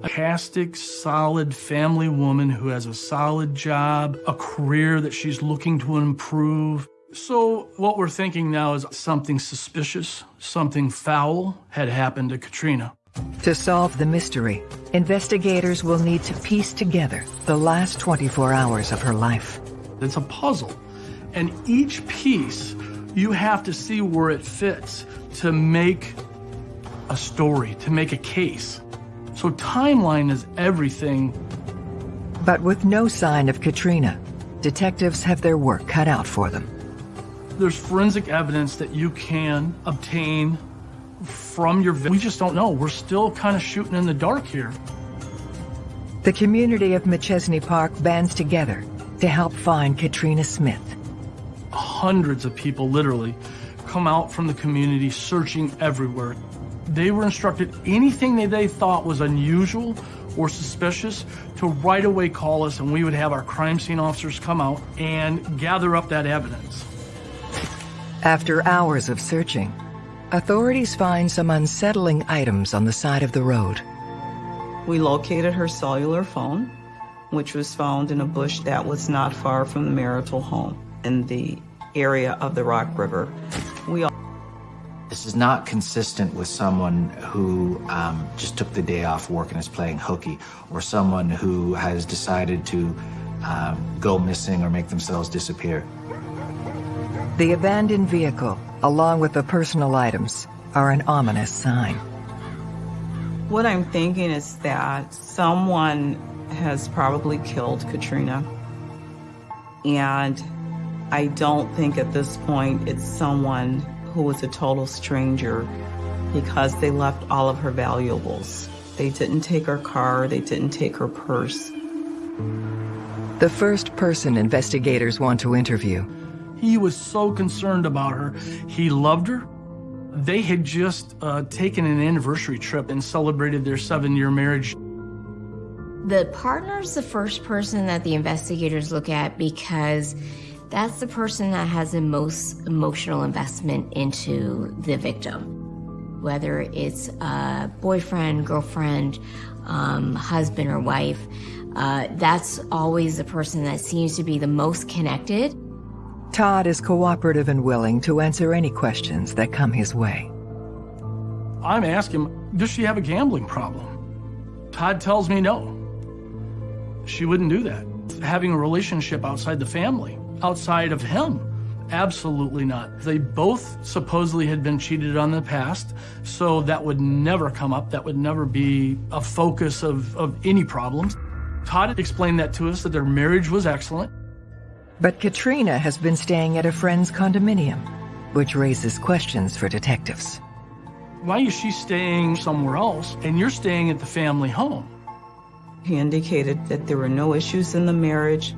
A fantastic, solid family woman who has a solid job, a career that she's looking to improve. So what we're thinking now is something suspicious, something foul had happened to Katrina. To solve the mystery, investigators will need to piece together the last 24 hours of her life. It's a puzzle, and each piece you have to see where it fits to make a story, to make a case. So timeline is everything, But with no sign of Katrina, detectives have their work cut out for them. There's forensic evidence that you can obtain from your. We just don't know. We're still kind of shooting in the dark here. The community of Machesney Park bands together to help find Katrina Smith. Hundreds of people, literally, come out from the community searching everywhere. They were instructed anything that they thought was unusual or suspicious to right away call us, and we would have our crime scene officers come out and gather up that evidence. After hours of searching, authorities find some unsettling items on the side of the road. We located her cellular phone, which was found in a bush that was not far from the marital home in the area of the Rock River. We this is not consistent with someone who um, just took the day off work and is playing hooky, or someone who has decided to um, go missing or make themselves disappear. The abandoned vehicle, along with the personal items, are an ominous sign. What I'm thinking is that someone has probably killed Katrina. And I don't think at this point it's someone who was a total stranger because they left all of her valuables. They didn't take her car, they didn't take her purse. The first person investigators want to interview. He was so concerned about her. He loved her. They had just uh, taken an anniversary trip and celebrated their seven year marriage. The partner is the first person that the investigators look at because that's the person that has the most emotional investment into the victim. Whether it's a boyfriend, girlfriend, um, husband, or wife, uh, that's always the person that seems to be the most connected. Todd is cooperative and willing to answer any questions that come his way. I'm asking does she have a gambling problem? Todd tells me no. She wouldn't do that. Having a relationship outside the family outside of him. Absolutely not. They both supposedly had been cheated on in the past, so that would never come up. That would never be a focus of, of any problems. Todd explained that to us, that their marriage was excellent. But Katrina has been staying at a friend's condominium, which raises questions for detectives. Why is she staying somewhere else and you're staying at the family home? He indicated that there were no issues in the marriage,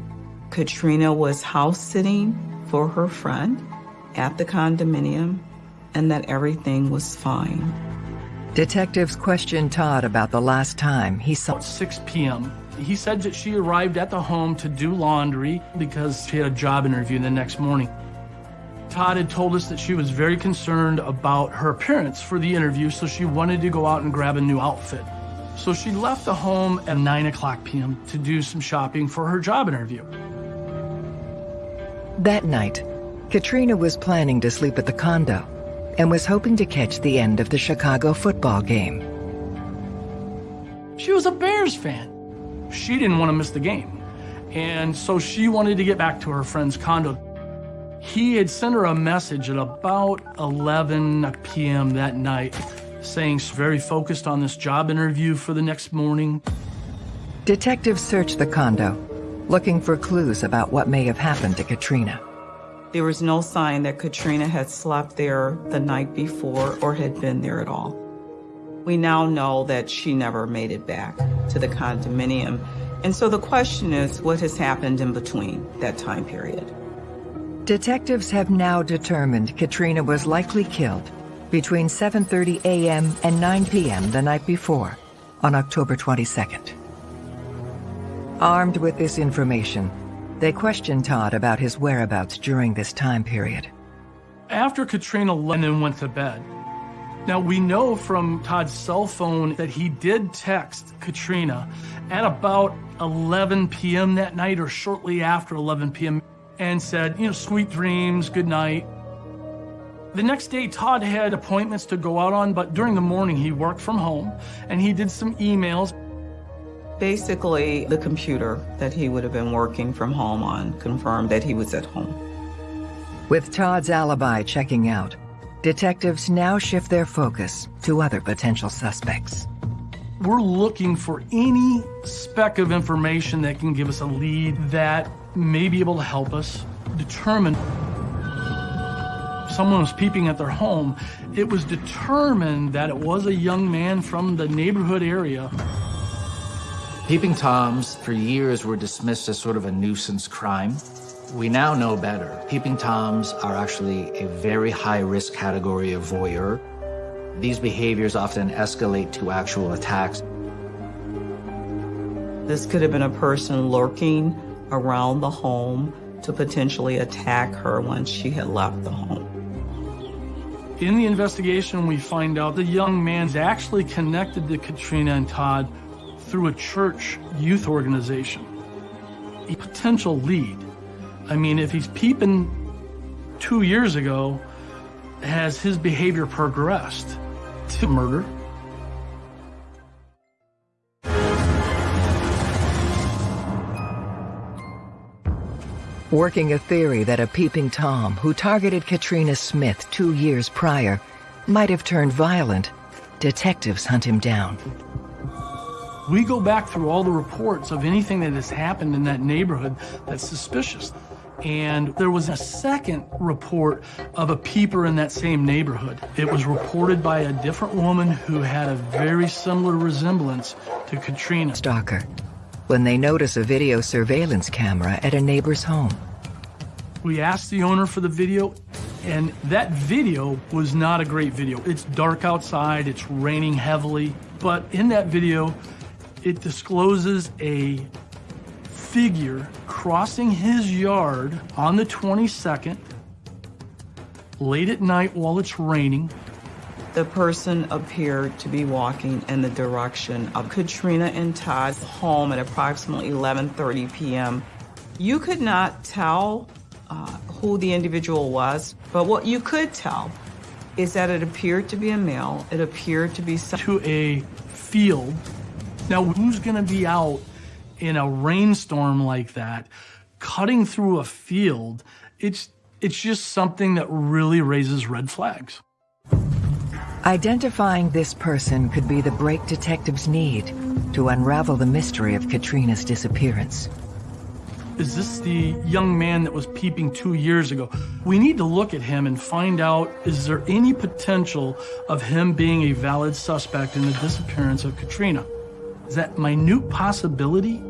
Katrina was house sitting for her friend at the condominium and that everything was fine. Detectives questioned Todd about the last time he saw. At 6 p.m., he said that she arrived at the home to do laundry because she had a job interview the next morning. Todd had told us that she was very concerned about her appearance for the interview, so she wanted to go out and grab a new outfit. So she left the home at 9 o'clock p.m. to do some shopping for her job interview. That night, Katrina was planning to sleep at the condo and was hoping to catch the end of the Chicago football game. She was a Bears fan. She didn't want to miss the game. And so she wanted to get back to her friend's condo. He had sent her a message at about 11 p.m. that night saying she's very focused on this job interview for the next morning. Detectives searched the condo looking for clues about what may have happened to Katrina. There was no sign that Katrina had slept there the night before or had been there at all. We now know that she never made it back to the condominium. And so the question is, what has happened in between that time period? Detectives have now determined Katrina was likely killed between 7.30 a.m. and 9 p.m. the night before, on October 22nd. Armed with this information, they questioned Todd about his whereabouts during this time period. After Katrina Lennon went to bed, now we know from Todd's cell phone that he did text Katrina at about 11 p.m. that night or shortly after 11 p.m. and said, you know, sweet dreams, good night. The next day, Todd had appointments to go out on, but during the morning, he worked from home and he did some emails. Basically, the computer that he would have been working from home on confirmed that he was at home. With Todd's alibi checking out, detectives now shift their focus to other potential suspects. We're looking for any speck of information that can give us a lead that may be able to help us determine someone was peeping at their home. It was determined that it was a young man from the neighborhood area. Peeping Toms for years were dismissed as sort of a nuisance crime. We now know better. Peeping Toms are actually a very high-risk category of voyeur. These behaviors often escalate to actual attacks. This could have been a person lurking around the home to potentially attack her once she had left the home. In the investigation, we find out the young man's actually connected to Katrina and Todd through a church youth organization. A potential lead. I mean, if he's peeping two years ago, has his behavior progressed to murder? Working a theory that a peeping Tom who targeted Katrina Smith two years prior might have turned violent, detectives hunt him down. We go back through all the reports of anything that has happened in that neighborhood that's suspicious. And there was a second report of a peeper in that same neighborhood. It was reported by a different woman who had a very similar resemblance to Katrina. Stalker, when they notice a video surveillance camera at a neighbor's home. We asked the owner for the video, and that video was not a great video. It's dark outside, it's raining heavily, but in that video, it discloses a figure crossing his yard on the 22nd, late at night while it's raining. The person appeared to be walking in the direction of Katrina and Todd's home at approximately 11:30 p.m. You could not tell uh, who the individual was, but what you could tell is that it appeared to be a male. It appeared to be to a field now, who's going to be out in a rainstorm like that, cutting through a field? It's, it's just something that really raises red flags. Identifying this person could be the break detectives need to unravel the mystery of Katrina's disappearance. Is this the young man that was peeping two years ago? We need to look at him and find out, is there any potential of him being a valid suspect in the disappearance of Katrina? That minute possibility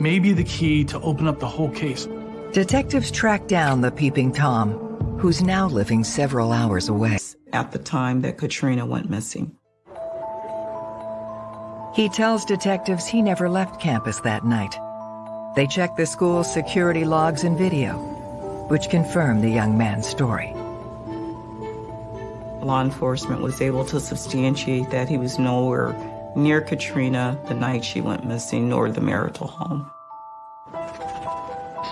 may be the key to open up the whole case. Detectives track down the peeping Tom, who's now living several hours away. At the time that Katrina went missing. He tells detectives he never left campus that night. They check the school's security logs and video, which confirm the young man's story. Law enforcement was able to substantiate that he was nowhere near Katrina the night she went missing, nor the marital home.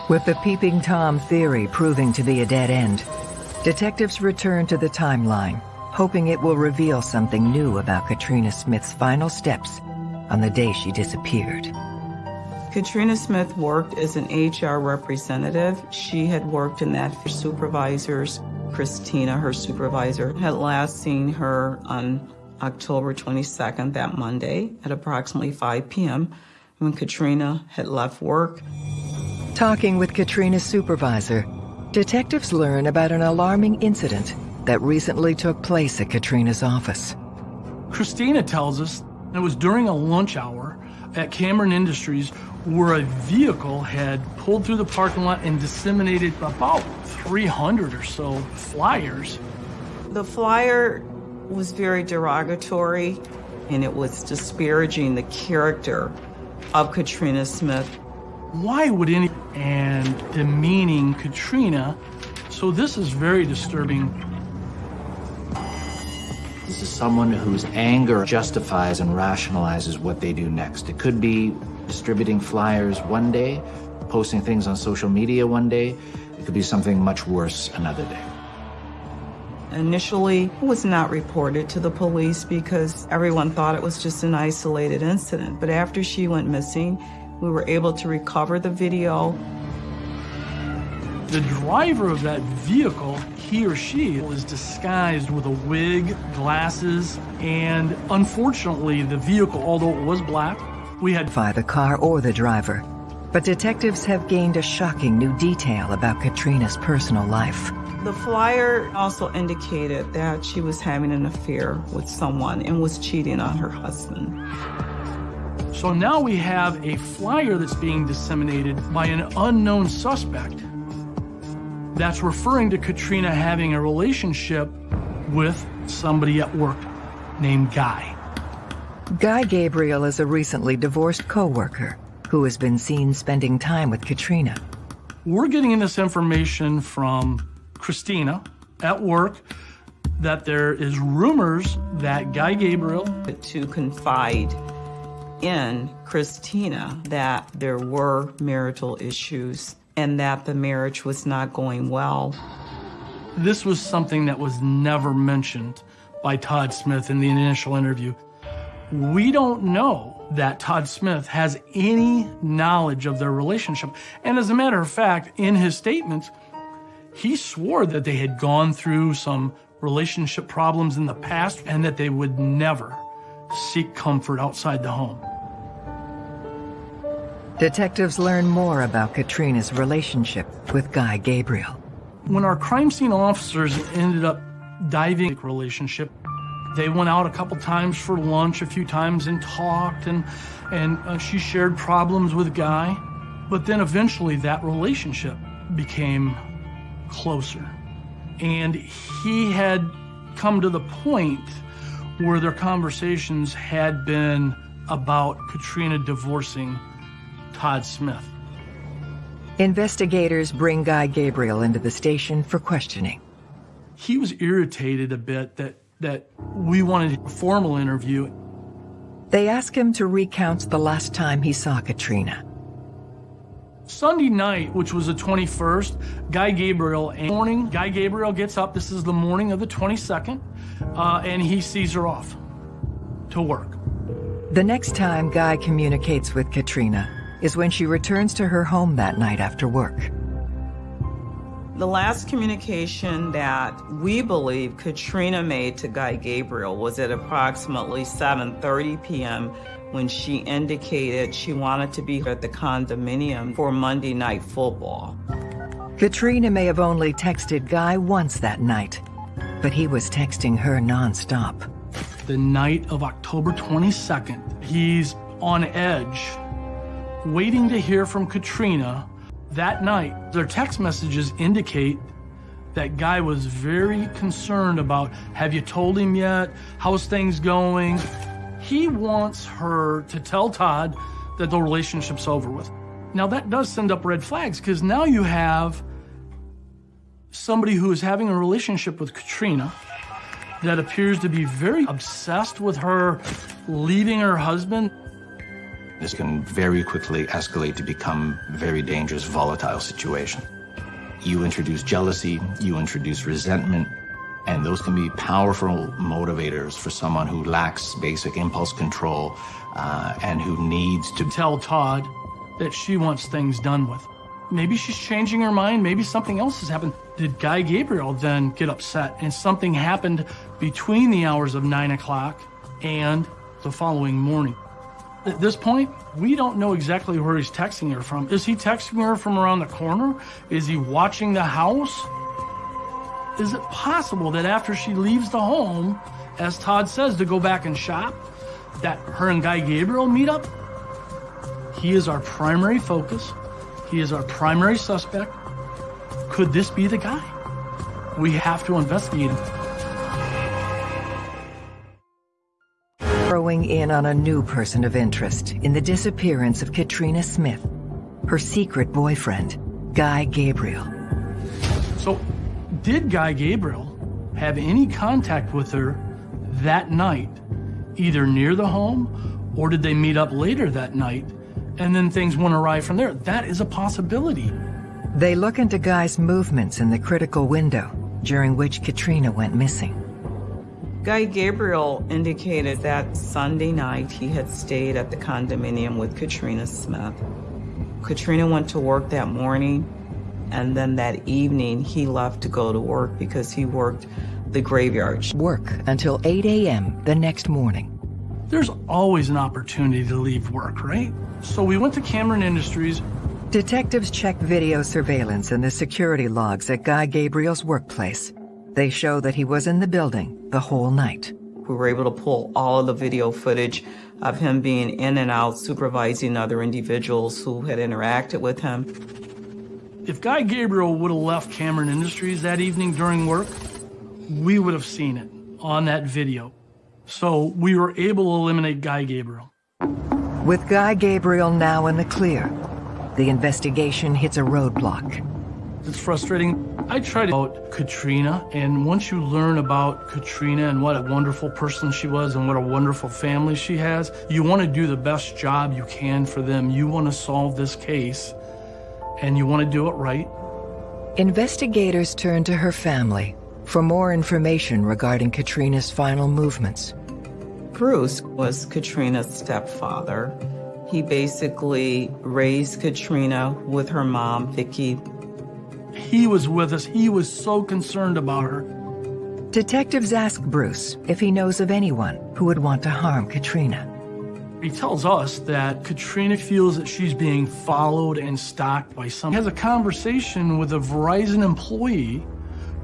With the Peeping Tom theory proving to be a dead end, detectives return to the timeline, hoping it will reveal something new about Katrina Smith's final steps on the day she disappeared. Katrina Smith worked as an HR representative. She had worked in that for supervisors. Christina, her supervisor, had last seen her on October 22nd, that Monday, at approximately 5 p.m., when Katrina had left work. Talking with Katrina's supervisor, detectives learn about an alarming incident that recently took place at Katrina's office. Christina tells us it was during a lunch hour at Cameron Industries where a vehicle had pulled through the parking lot and disseminated about 300 or so flyers. The flyer was very derogatory and it was disparaging the character of Katrina Smith. Why would any and demeaning Katrina? So this is very disturbing. This is someone whose anger justifies and rationalizes what they do next. It could be distributing flyers one day, posting things on social media one day. It could be something much worse another day. Initially, was not reported to the police because everyone thought it was just an isolated incident. But after she went missing, we were able to recover the video. The driver of that vehicle, he or she, was disguised with a wig, glasses, and unfortunately, the vehicle, although it was black, we had by the car or the driver. But detectives have gained a shocking new detail about Katrina's personal life. The flyer also indicated that she was having an affair with someone and was cheating on her husband. So now we have a flyer that's being disseminated by an unknown suspect that's referring to Katrina having a relationship with somebody at work named Guy. Guy Gabriel is a recently divorced co-worker who has been seen spending time with Katrina. We're getting this information from Christina at work that there is rumors that Guy Gabriel to confide in Christina that there were marital issues and that the marriage was not going well. This was something that was never mentioned by Todd Smith in the initial interview. We don't know that Todd Smith has any knowledge of their relationship. And as a matter of fact, in his statements, he swore that they had gone through some relationship problems in the past and that they would never seek comfort outside the home. Detectives learn more about Katrina's relationship with Guy Gabriel. When our crime scene officers ended up diving relationship, they went out a couple times for lunch a few times and talked and and uh, she shared problems with Guy, but then eventually that relationship became closer. And he had come to the point where their conversations had been about Katrina divorcing Todd Smith. Investigators bring Guy Gabriel into the station for questioning. He was irritated a bit that, that we wanted a formal interview. They ask him to recount the last time he saw Katrina. Sunday night, which was the 21st, Guy Gabriel, and morning, Guy Gabriel gets up, this is the morning of the 22nd, uh, and he sees her off to work. The next time Guy communicates with Katrina, is when she returns to her home that night after work. The last communication that we believe Katrina made to Guy Gabriel was at approximately 7.30 p.m. when she indicated she wanted to be at the condominium for Monday night football. Katrina may have only texted Guy once that night, but he was texting her nonstop. The night of October 22nd, he's on edge waiting to hear from Katrina that night. Their text messages indicate that guy was very concerned about, have you told him yet? How's things going? He wants her to tell Todd that the relationship's over with. Now that does send up red flags because now you have somebody who is having a relationship with Katrina that appears to be very obsessed with her leaving her husband this can very quickly escalate to become a very dangerous, volatile situation. You introduce jealousy, you introduce resentment, and those can be powerful motivators for someone who lacks basic impulse control uh, and who needs to tell Todd that she wants things done with. Maybe she's changing her mind, maybe something else has happened. Did Guy Gabriel then get upset and something happened between the hours of 9 o'clock and the following morning? At this point, we don't know exactly where he's texting her from. Is he texting her from around the corner? Is he watching the house? Is it possible that after she leaves the home, as Todd says, to go back and shop, that her and Guy Gabriel meet up? He is our primary focus. He is our primary suspect. Could this be the guy? We have to investigate him. Throwing in on a new person of interest in the disappearance of Katrina Smith, her secret boyfriend, Guy Gabriel. So, did Guy Gabriel have any contact with her that night, either near the home or did they meet up later that night and then things went awry from there? That is a possibility. They look into Guy's movements in the critical window during which Katrina went missing. Guy Gabriel indicated that Sunday night he had stayed at the condominium with Katrina Smith. Katrina went to work that morning And then that evening, he left to go to work because he worked the graveyard. Work until 8 a.m. the next morning. There's always an opportunity to leave work, right? So we went to Cameron Industries. Detectives checked video surveillance and the security logs at Guy Gabriel's workplace. They show that he was in the building the whole night. We were able to pull all of the video footage of him being in and out supervising other individuals who had interacted with him. If Guy Gabriel would have left Cameron Industries that evening during work, we would have seen it on that video. So we were able to eliminate Guy Gabriel. With Guy Gabriel now in the clear, the investigation hits a roadblock. It's frustrating. I tried about Katrina, and once you learn about Katrina and what a wonderful person she was and what a wonderful family she has, you want to do the best job you can for them. You want to solve this case, and you want to do it right. Investigators turn to her family for more information regarding Katrina's final movements. Bruce was Katrina's stepfather. He basically raised Katrina with her mom, Vicki. He was with us. He was so concerned about her. Detectives ask Bruce if he knows of anyone who would want to harm Katrina. He tells us that Katrina feels that she's being followed and stalked by someone. He has a conversation with a Verizon employee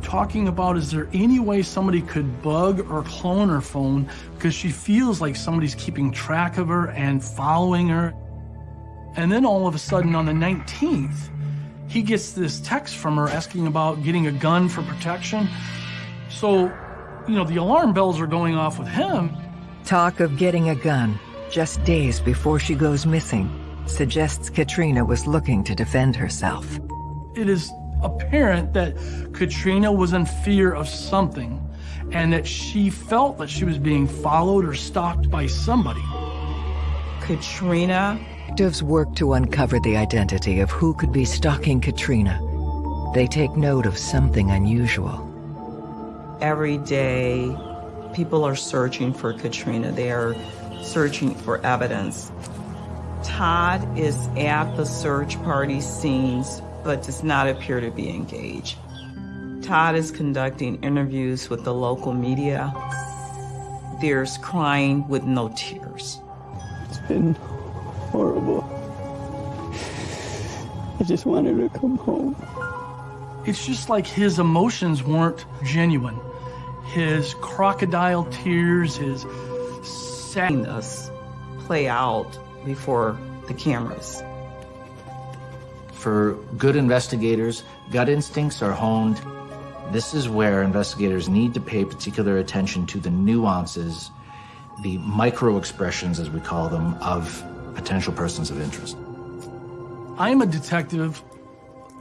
talking about is there any way somebody could bug or clone her phone because she feels like somebody's keeping track of her and following her. And then all of a sudden on the 19th, he gets this text from her asking about getting a gun for protection. So, you know, the alarm bells are going off with him. Talk of getting a gun just days before she goes missing suggests Katrina was looking to defend herself. It is apparent that Katrina was in fear of something and that she felt that she was being followed or stalked by somebody. Katrina Detectives work to uncover the identity of who could be stalking Katrina. They take note of something unusual. Every day, people are searching for Katrina. They are searching for evidence. Todd is at the search party scenes, but does not appear to be engaged. Todd is conducting interviews with the local media. There's crying with no tears. It's been horrible. I just wanted to come home. It's just like his emotions weren't genuine. His crocodile tears, his sadness play out before the cameras. For good investigators, gut instincts are honed. This is where investigators need to pay particular attention to the nuances, the micro expressions, as we call them, of potential persons of interest. I'm a detective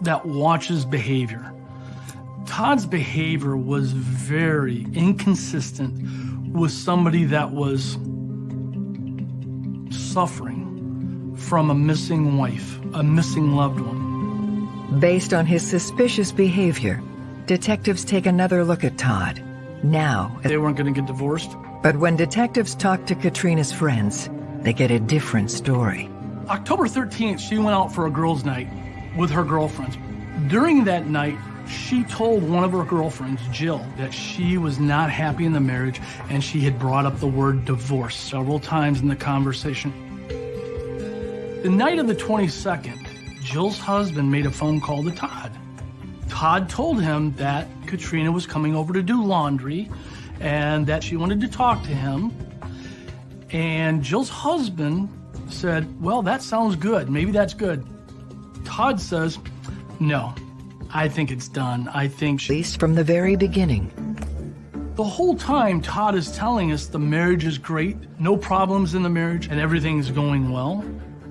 that watches behavior. Todd's behavior was very inconsistent with somebody that was suffering from a missing wife, a missing loved one. Based on his suspicious behavior, detectives take another look at Todd. Now, they weren't going to get divorced. But when detectives talk to Katrina's friends, they get a different story. October 13th, she went out for a girls' night with her girlfriends. During that night, she told one of her girlfriends, Jill, that she was not happy in the marriage and she had brought up the word divorce several times in the conversation. The night of the 22nd, Jill's husband made a phone call to Todd. Todd told him that Katrina was coming over to do laundry and that she wanted to talk to him and Jill's husband said, Well, that sounds good. Maybe that's good. Todd says, No, I think it's done. I think she. At least from the very beginning. The whole time, Todd is telling us the marriage is great, no problems in the marriage, and everything's going well.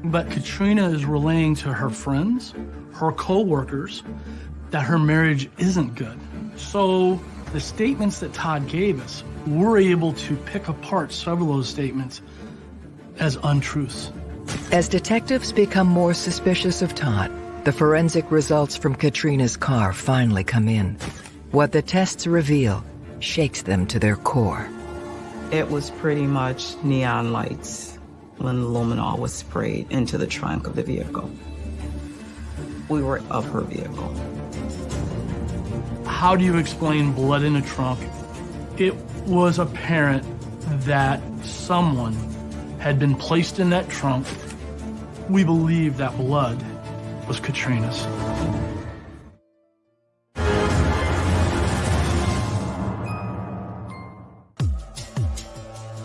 But Katrina is relaying to her friends, her co-workers, that her marriage isn't good. So the statements that Todd gave us we're able to pick apart several of those statements as untruths. As detectives become more suspicious of Todd, the forensic results from Katrina's car finally come in. What the tests reveal shakes them to their core. It was pretty much neon lights when luminol was sprayed into the trunk of the vehicle. we were of her vehicle. How do you explain blood in a trunk? It was apparent that someone had been placed in that trunk. We believe that blood was Katrina's.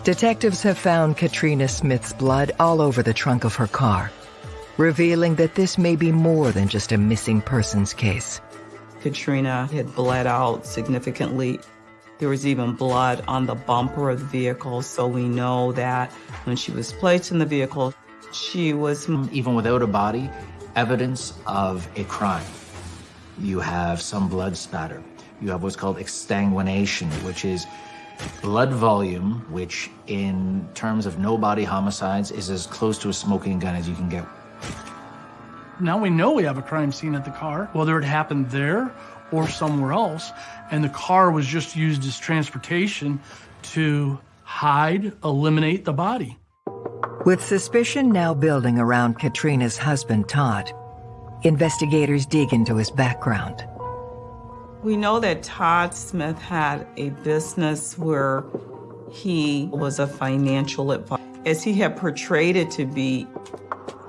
Detectives have found Katrina Smith's blood all over the trunk of her car, revealing that this may be more than just a missing persons case. Katrina had bled out significantly. There was even blood on the bumper of the vehicle, so we know that when she was placed in the vehicle, she was. Even without a body, evidence of a crime. You have some blood spatter. You have what's called exsanguination, which is blood volume, which in terms of no body homicides is as close to a smoking gun as you can get. Now we know we have a crime scene at the car, whether it happened there or somewhere else, and the car was just used as transportation to hide, eliminate the body. With suspicion now building around Katrina's husband, Todd, investigators dig into his background. We know that Todd Smith had a business where he was a financial advisor. As he had portrayed it to be,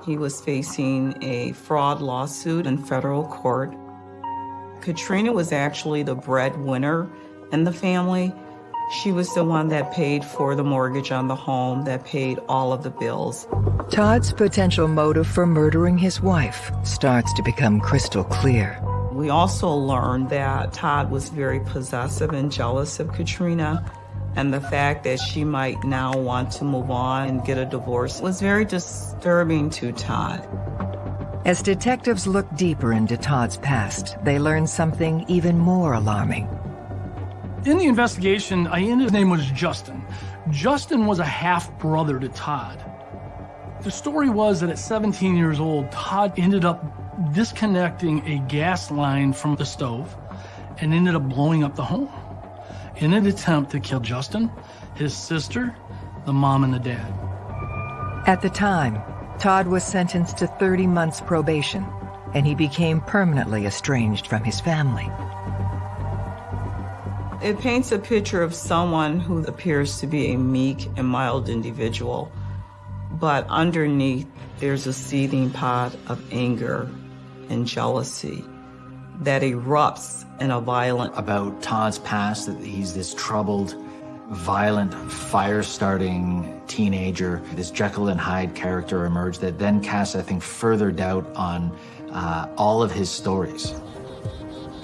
he was facing a fraud lawsuit in federal court. Katrina was actually the breadwinner in the family. She was the one that paid for the mortgage on the home, that paid all of the bills. Todd's potential motive for murdering his wife starts to become crystal clear. We also learned that Todd was very possessive and jealous of Katrina, and the fact that she might now want to move on and get a divorce was very disturbing to Todd. As detectives look deeper into Todd's past, they learn something even more alarming. In the investigation, I ended his name was Justin. Justin was a half brother to Todd. The story was that at 17 years old, Todd ended up disconnecting a gas line from the stove and ended up blowing up the home in an attempt to kill Justin, his sister, the mom, and the dad. At the time, Todd was sentenced to 30 months probation, and he became permanently estranged from his family. It paints a picture of someone who appears to be a meek and mild individual, but underneath there's a seething pot of anger and jealousy that erupts in a violent. About Todd's past, that he's this troubled, violent, fire starting teenager. This Jekyll and Hyde character emerged that then casts, I think, further doubt on uh, all of his stories.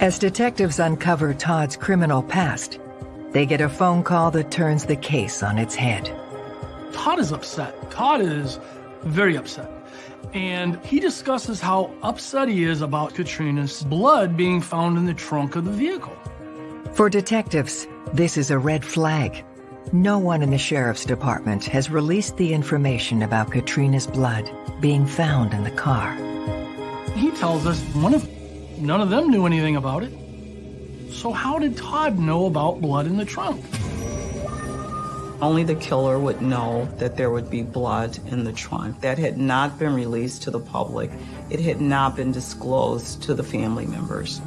As detectives uncover Todd's criminal past, they get a phone call that turns the case on its head. Todd is upset. Todd is very upset and he discusses how upset he is about Katrina's blood being found in the trunk of the vehicle. For detectives, this is a red flag. No one in the sheriff's department has released the information about Katrina's blood being found in the car. He tells us one of none of them knew anything about it. So how did Todd know about blood in the trunk? Only the killer would know that there would be blood in the trunk. That had not been released to the public. It had not been disclosed to the family members.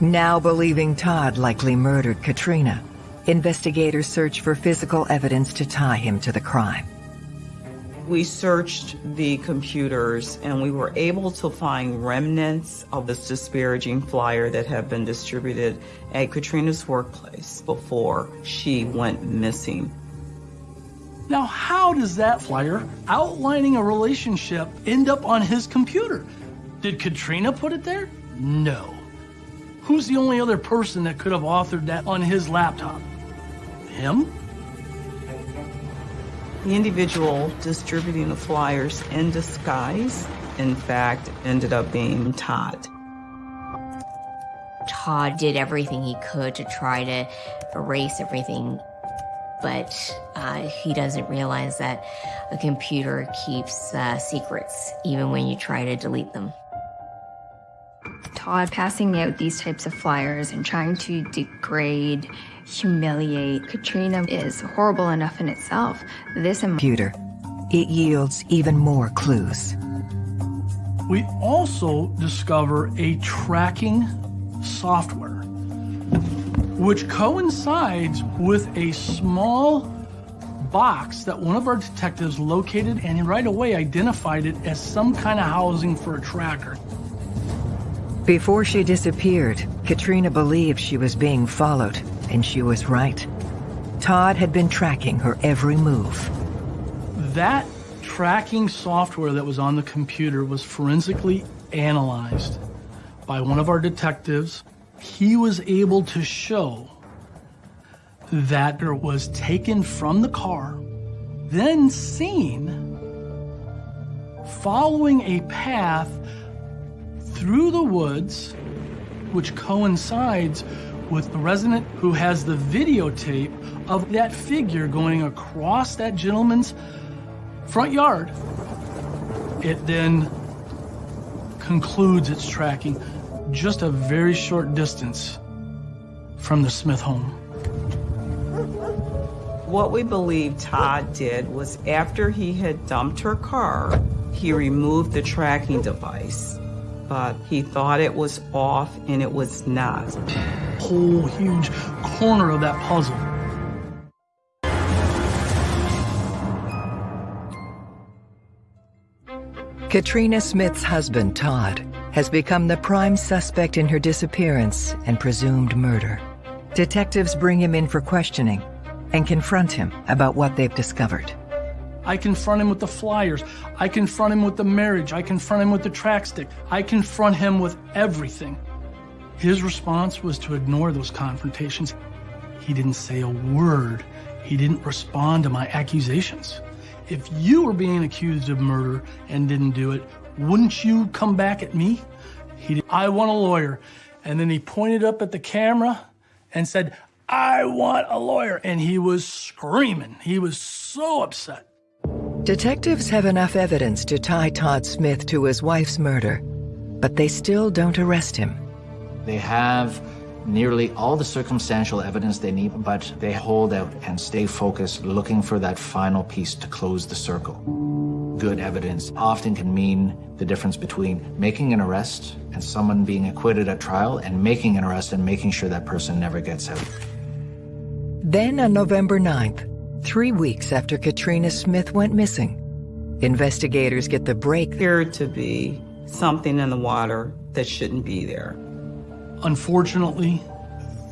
Now believing Todd likely murdered Katrina, investigators search for physical evidence to tie him to the crime. We searched the computers and we were able to find remnants of this disparaging flyer that had been distributed at Katrina's workplace before she went missing. Now, how does that flyer outlining a relationship end up on his computer? Did Katrina put it there? No. Who's the only other person that could have authored that on his laptop? Him? The individual distributing the flyers in disguise, in fact, ended up being Todd. Todd did everything he could to try to erase everything, but uh, he doesn't realize that a computer keeps uh, secrets even when you try to delete them. Todd passing out these types of flyers and trying to degrade humiliate. Katrina is horrible enough in itself. This computer, it yields even more clues. We also discover a tracking software, which coincides with a small box that one of our detectives located and right away identified it as some kind of housing for a tracker. Before she disappeared, Katrina believed she was being followed, and she was right. Todd had been tracking her every move. That tracking software that was on the computer was forensically analyzed by one of our detectives. He was able to show that it was taken from the car, then seen following a path through the woods, which coincides with the resident who has the videotape of that figure going across that gentleman's front yard. It then concludes its tracking just a very short distance from the Smith home. What we believe Todd did was after he had dumped her car, he removed the tracking device, but he thought it was off and it was not. Whole huge corner of that puzzle. Katrina Smith's husband, Todd, has become the prime suspect in her disappearance and presumed murder. Detectives bring him in for questioning and confront him about what they've discovered. I confront him with the flyers. I confront him with the marriage. I confront him with the Trackstick. I confront him with everything. His response was to ignore those confrontations. He didn't say a word. He didn't respond to my accusations. If you were being accused of murder and didn't do it, wouldn't you come back at me? He I want a lawyer. And then he pointed up at the camera and said, I want a lawyer. And he was screaming. He was so upset. Detectives have enough evidence to tie Todd Smith to his wife's murder, but they still don't arrest him. They have nearly all the circumstantial evidence they need, but they hold out and stay focused, looking for that final piece to close the circle. Good evidence often can mean the difference between making an arrest and someone being acquitted at trial and making an arrest and making sure that person never gets out. Then on November 9th, three weeks after Katrina Smith went missing, investigators get the break. There to be something in the water that shouldn't be there. Unfortunately,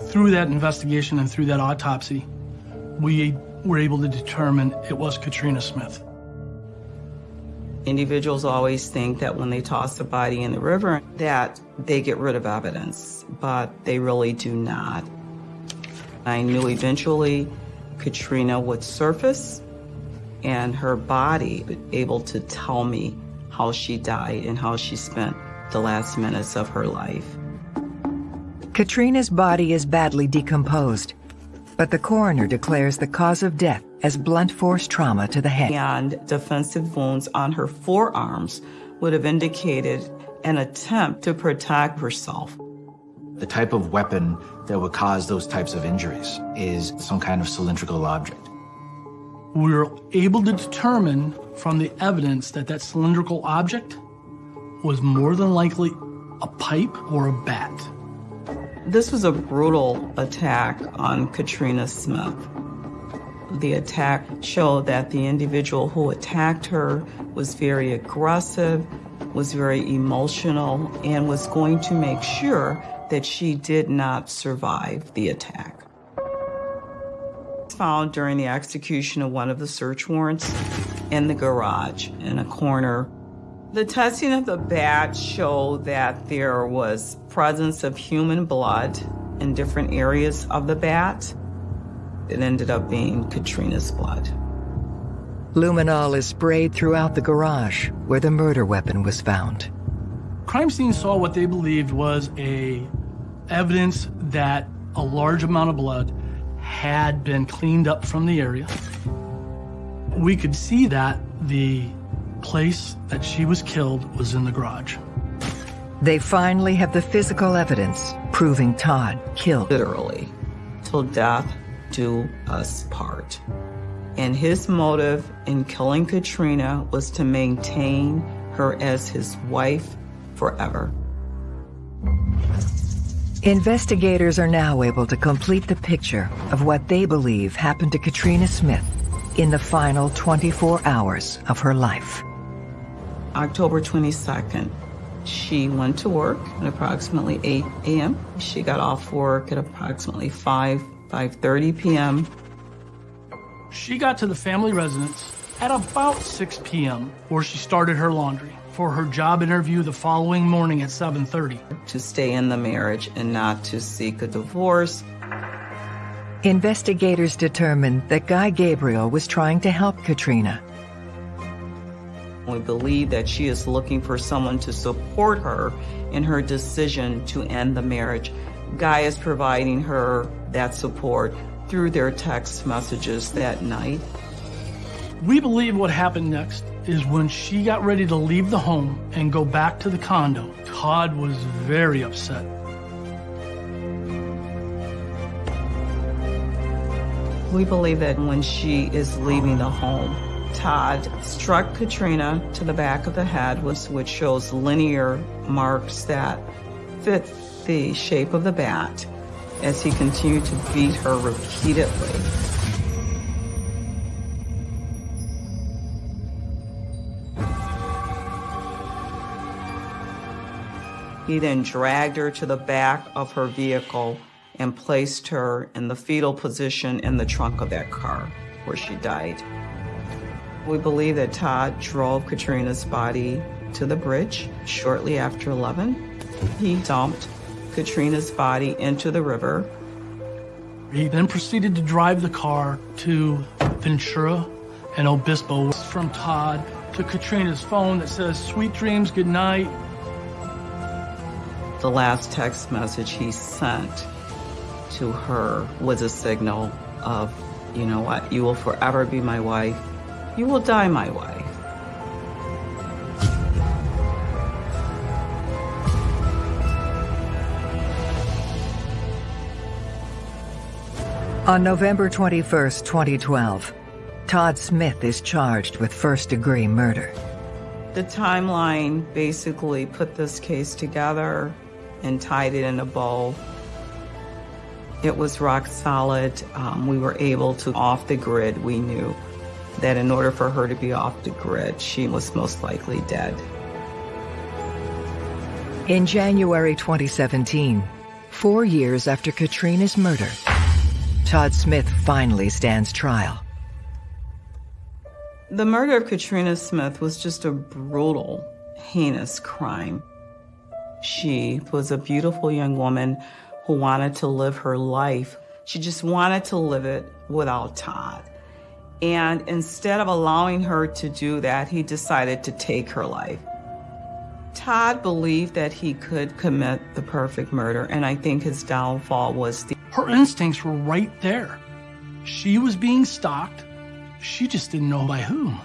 through that investigation and through that autopsy, we were able to determine it was Katrina Smith. Individuals always think that when they toss a body in the river that they get rid of evidence, but they really do not. I knew eventually Katrina would surface and her body would able to tell me how she died and how she spent the last minutes of her life. Katrina's body is badly decomposed, but the coroner declares the cause of death as blunt force trauma to the head. And defensive wounds on her forearms would have indicated an attempt to protect herself. The type of weapon that would cause those types of injuries is some kind of cylindrical object. We were able to determine from the evidence that that cylindrical object was more than likely a pipe or a bat. This was a brutal attack on Katrina Smith. The attack showed that the individual who attacked her was very aggressive, was very emotional, and was going to make sure that she did not survive the attack. Found during the execution of one of the search warrants in the garage in a corner. The testing of the bat showed that there was presence of human blood in different areas of the bat. It ended up being Katrina's blood. Luminol is sprayed throughout the garage where the murder weapon was found. Crime scene saw what they believed was a evidence that a large amount of blood had been cleaned up from the area. We could see that the place that she was killed was in the garage. They finally have the physical evidence proving Todd killed. Literally, till death do us part. And his motive in killing Katrina was to maintain her as his wife forever. Investigators are now able to complete the picture of what they believe happened to Katrina Smith in the final 24 hours of her life. October 22nd, she went to work at approximately 8 a.m. She got off work at approximately 5, 5.30 p.m. She got to the family residence at about 6 p.m. where she started her laundry for her job interview the following morning at 7.30. To stay in the marriage and not to seek a divorce. Investigators determined that Guy Gabriel was trying to help Katrina. We believe that she is looking for someone to support her in her decision to end the marriage. Guy is providing her that support through their text messages that night. We believe what happened next is when she got ready to leave the home and go back to the condo, Todd was very upset. We believe that when she is leaving the home, Todd struck Katrina to the back of the head, which shows linear marks that fit the shape of the bat as he continued to beat her repeatedly. He then dragged her to the back of her vehicle and placed her in the fetal position in the trunk of that car where she died. We believe that Todd drove Katrina's body to the bridge shortly after 11. He dumped Katrina's body into the river. He then proceeded to drive the car to Ventura and Obispo. From Todd to Katrina's phone that says, sweet dreams, good night. The last text message he sent to her was a signal of, you know what, you will forever be my wife. You will die my wife. On November 21, 2012, Todd Smith is charged with first-degree murder. The timeline basically put this case together and tied it in a bow. It was rock solid. Um, we were able to off the grid. We knew that in order for her to be off the grid, she was most likely dead. In January 2017, four years after Katrina's murder, Todd Smith finally stands trial. The murder of Katrina Smith was just a brutal, heinous crime. She was a beautiful young woman who wanted to live her life. She just wanted to live it without Todd. And instead of allowing her to do that, he decided to take her life. Todd believed that he could commit the perfect murder, and I think his downfall was the. Her instincts were right there. She was being stalked. She just didn't know by whom.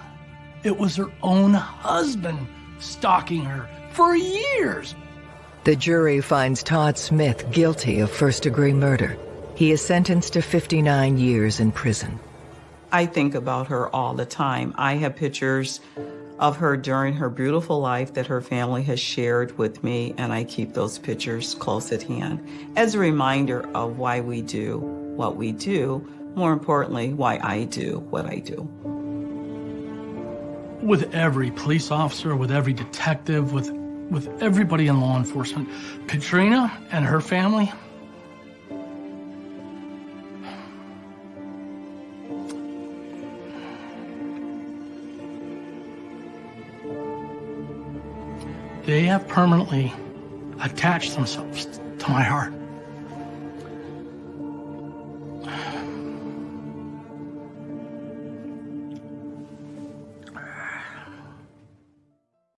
It was her own husband stalking her for years. The jury finds Todd Smith guilty of first-degree murder. He is sentenced to 59 years in prison. I think about her all the time. I have pictures of her during her beautiful life that her family has shared with me, and I keep those pictures close at hand as a reminder of why we do what we do, more importantly, why I do what I do. With every police officer, with every detective, with, with everybody in law enforcement, Katrina and her family, they have permanently attached themselves to my heart.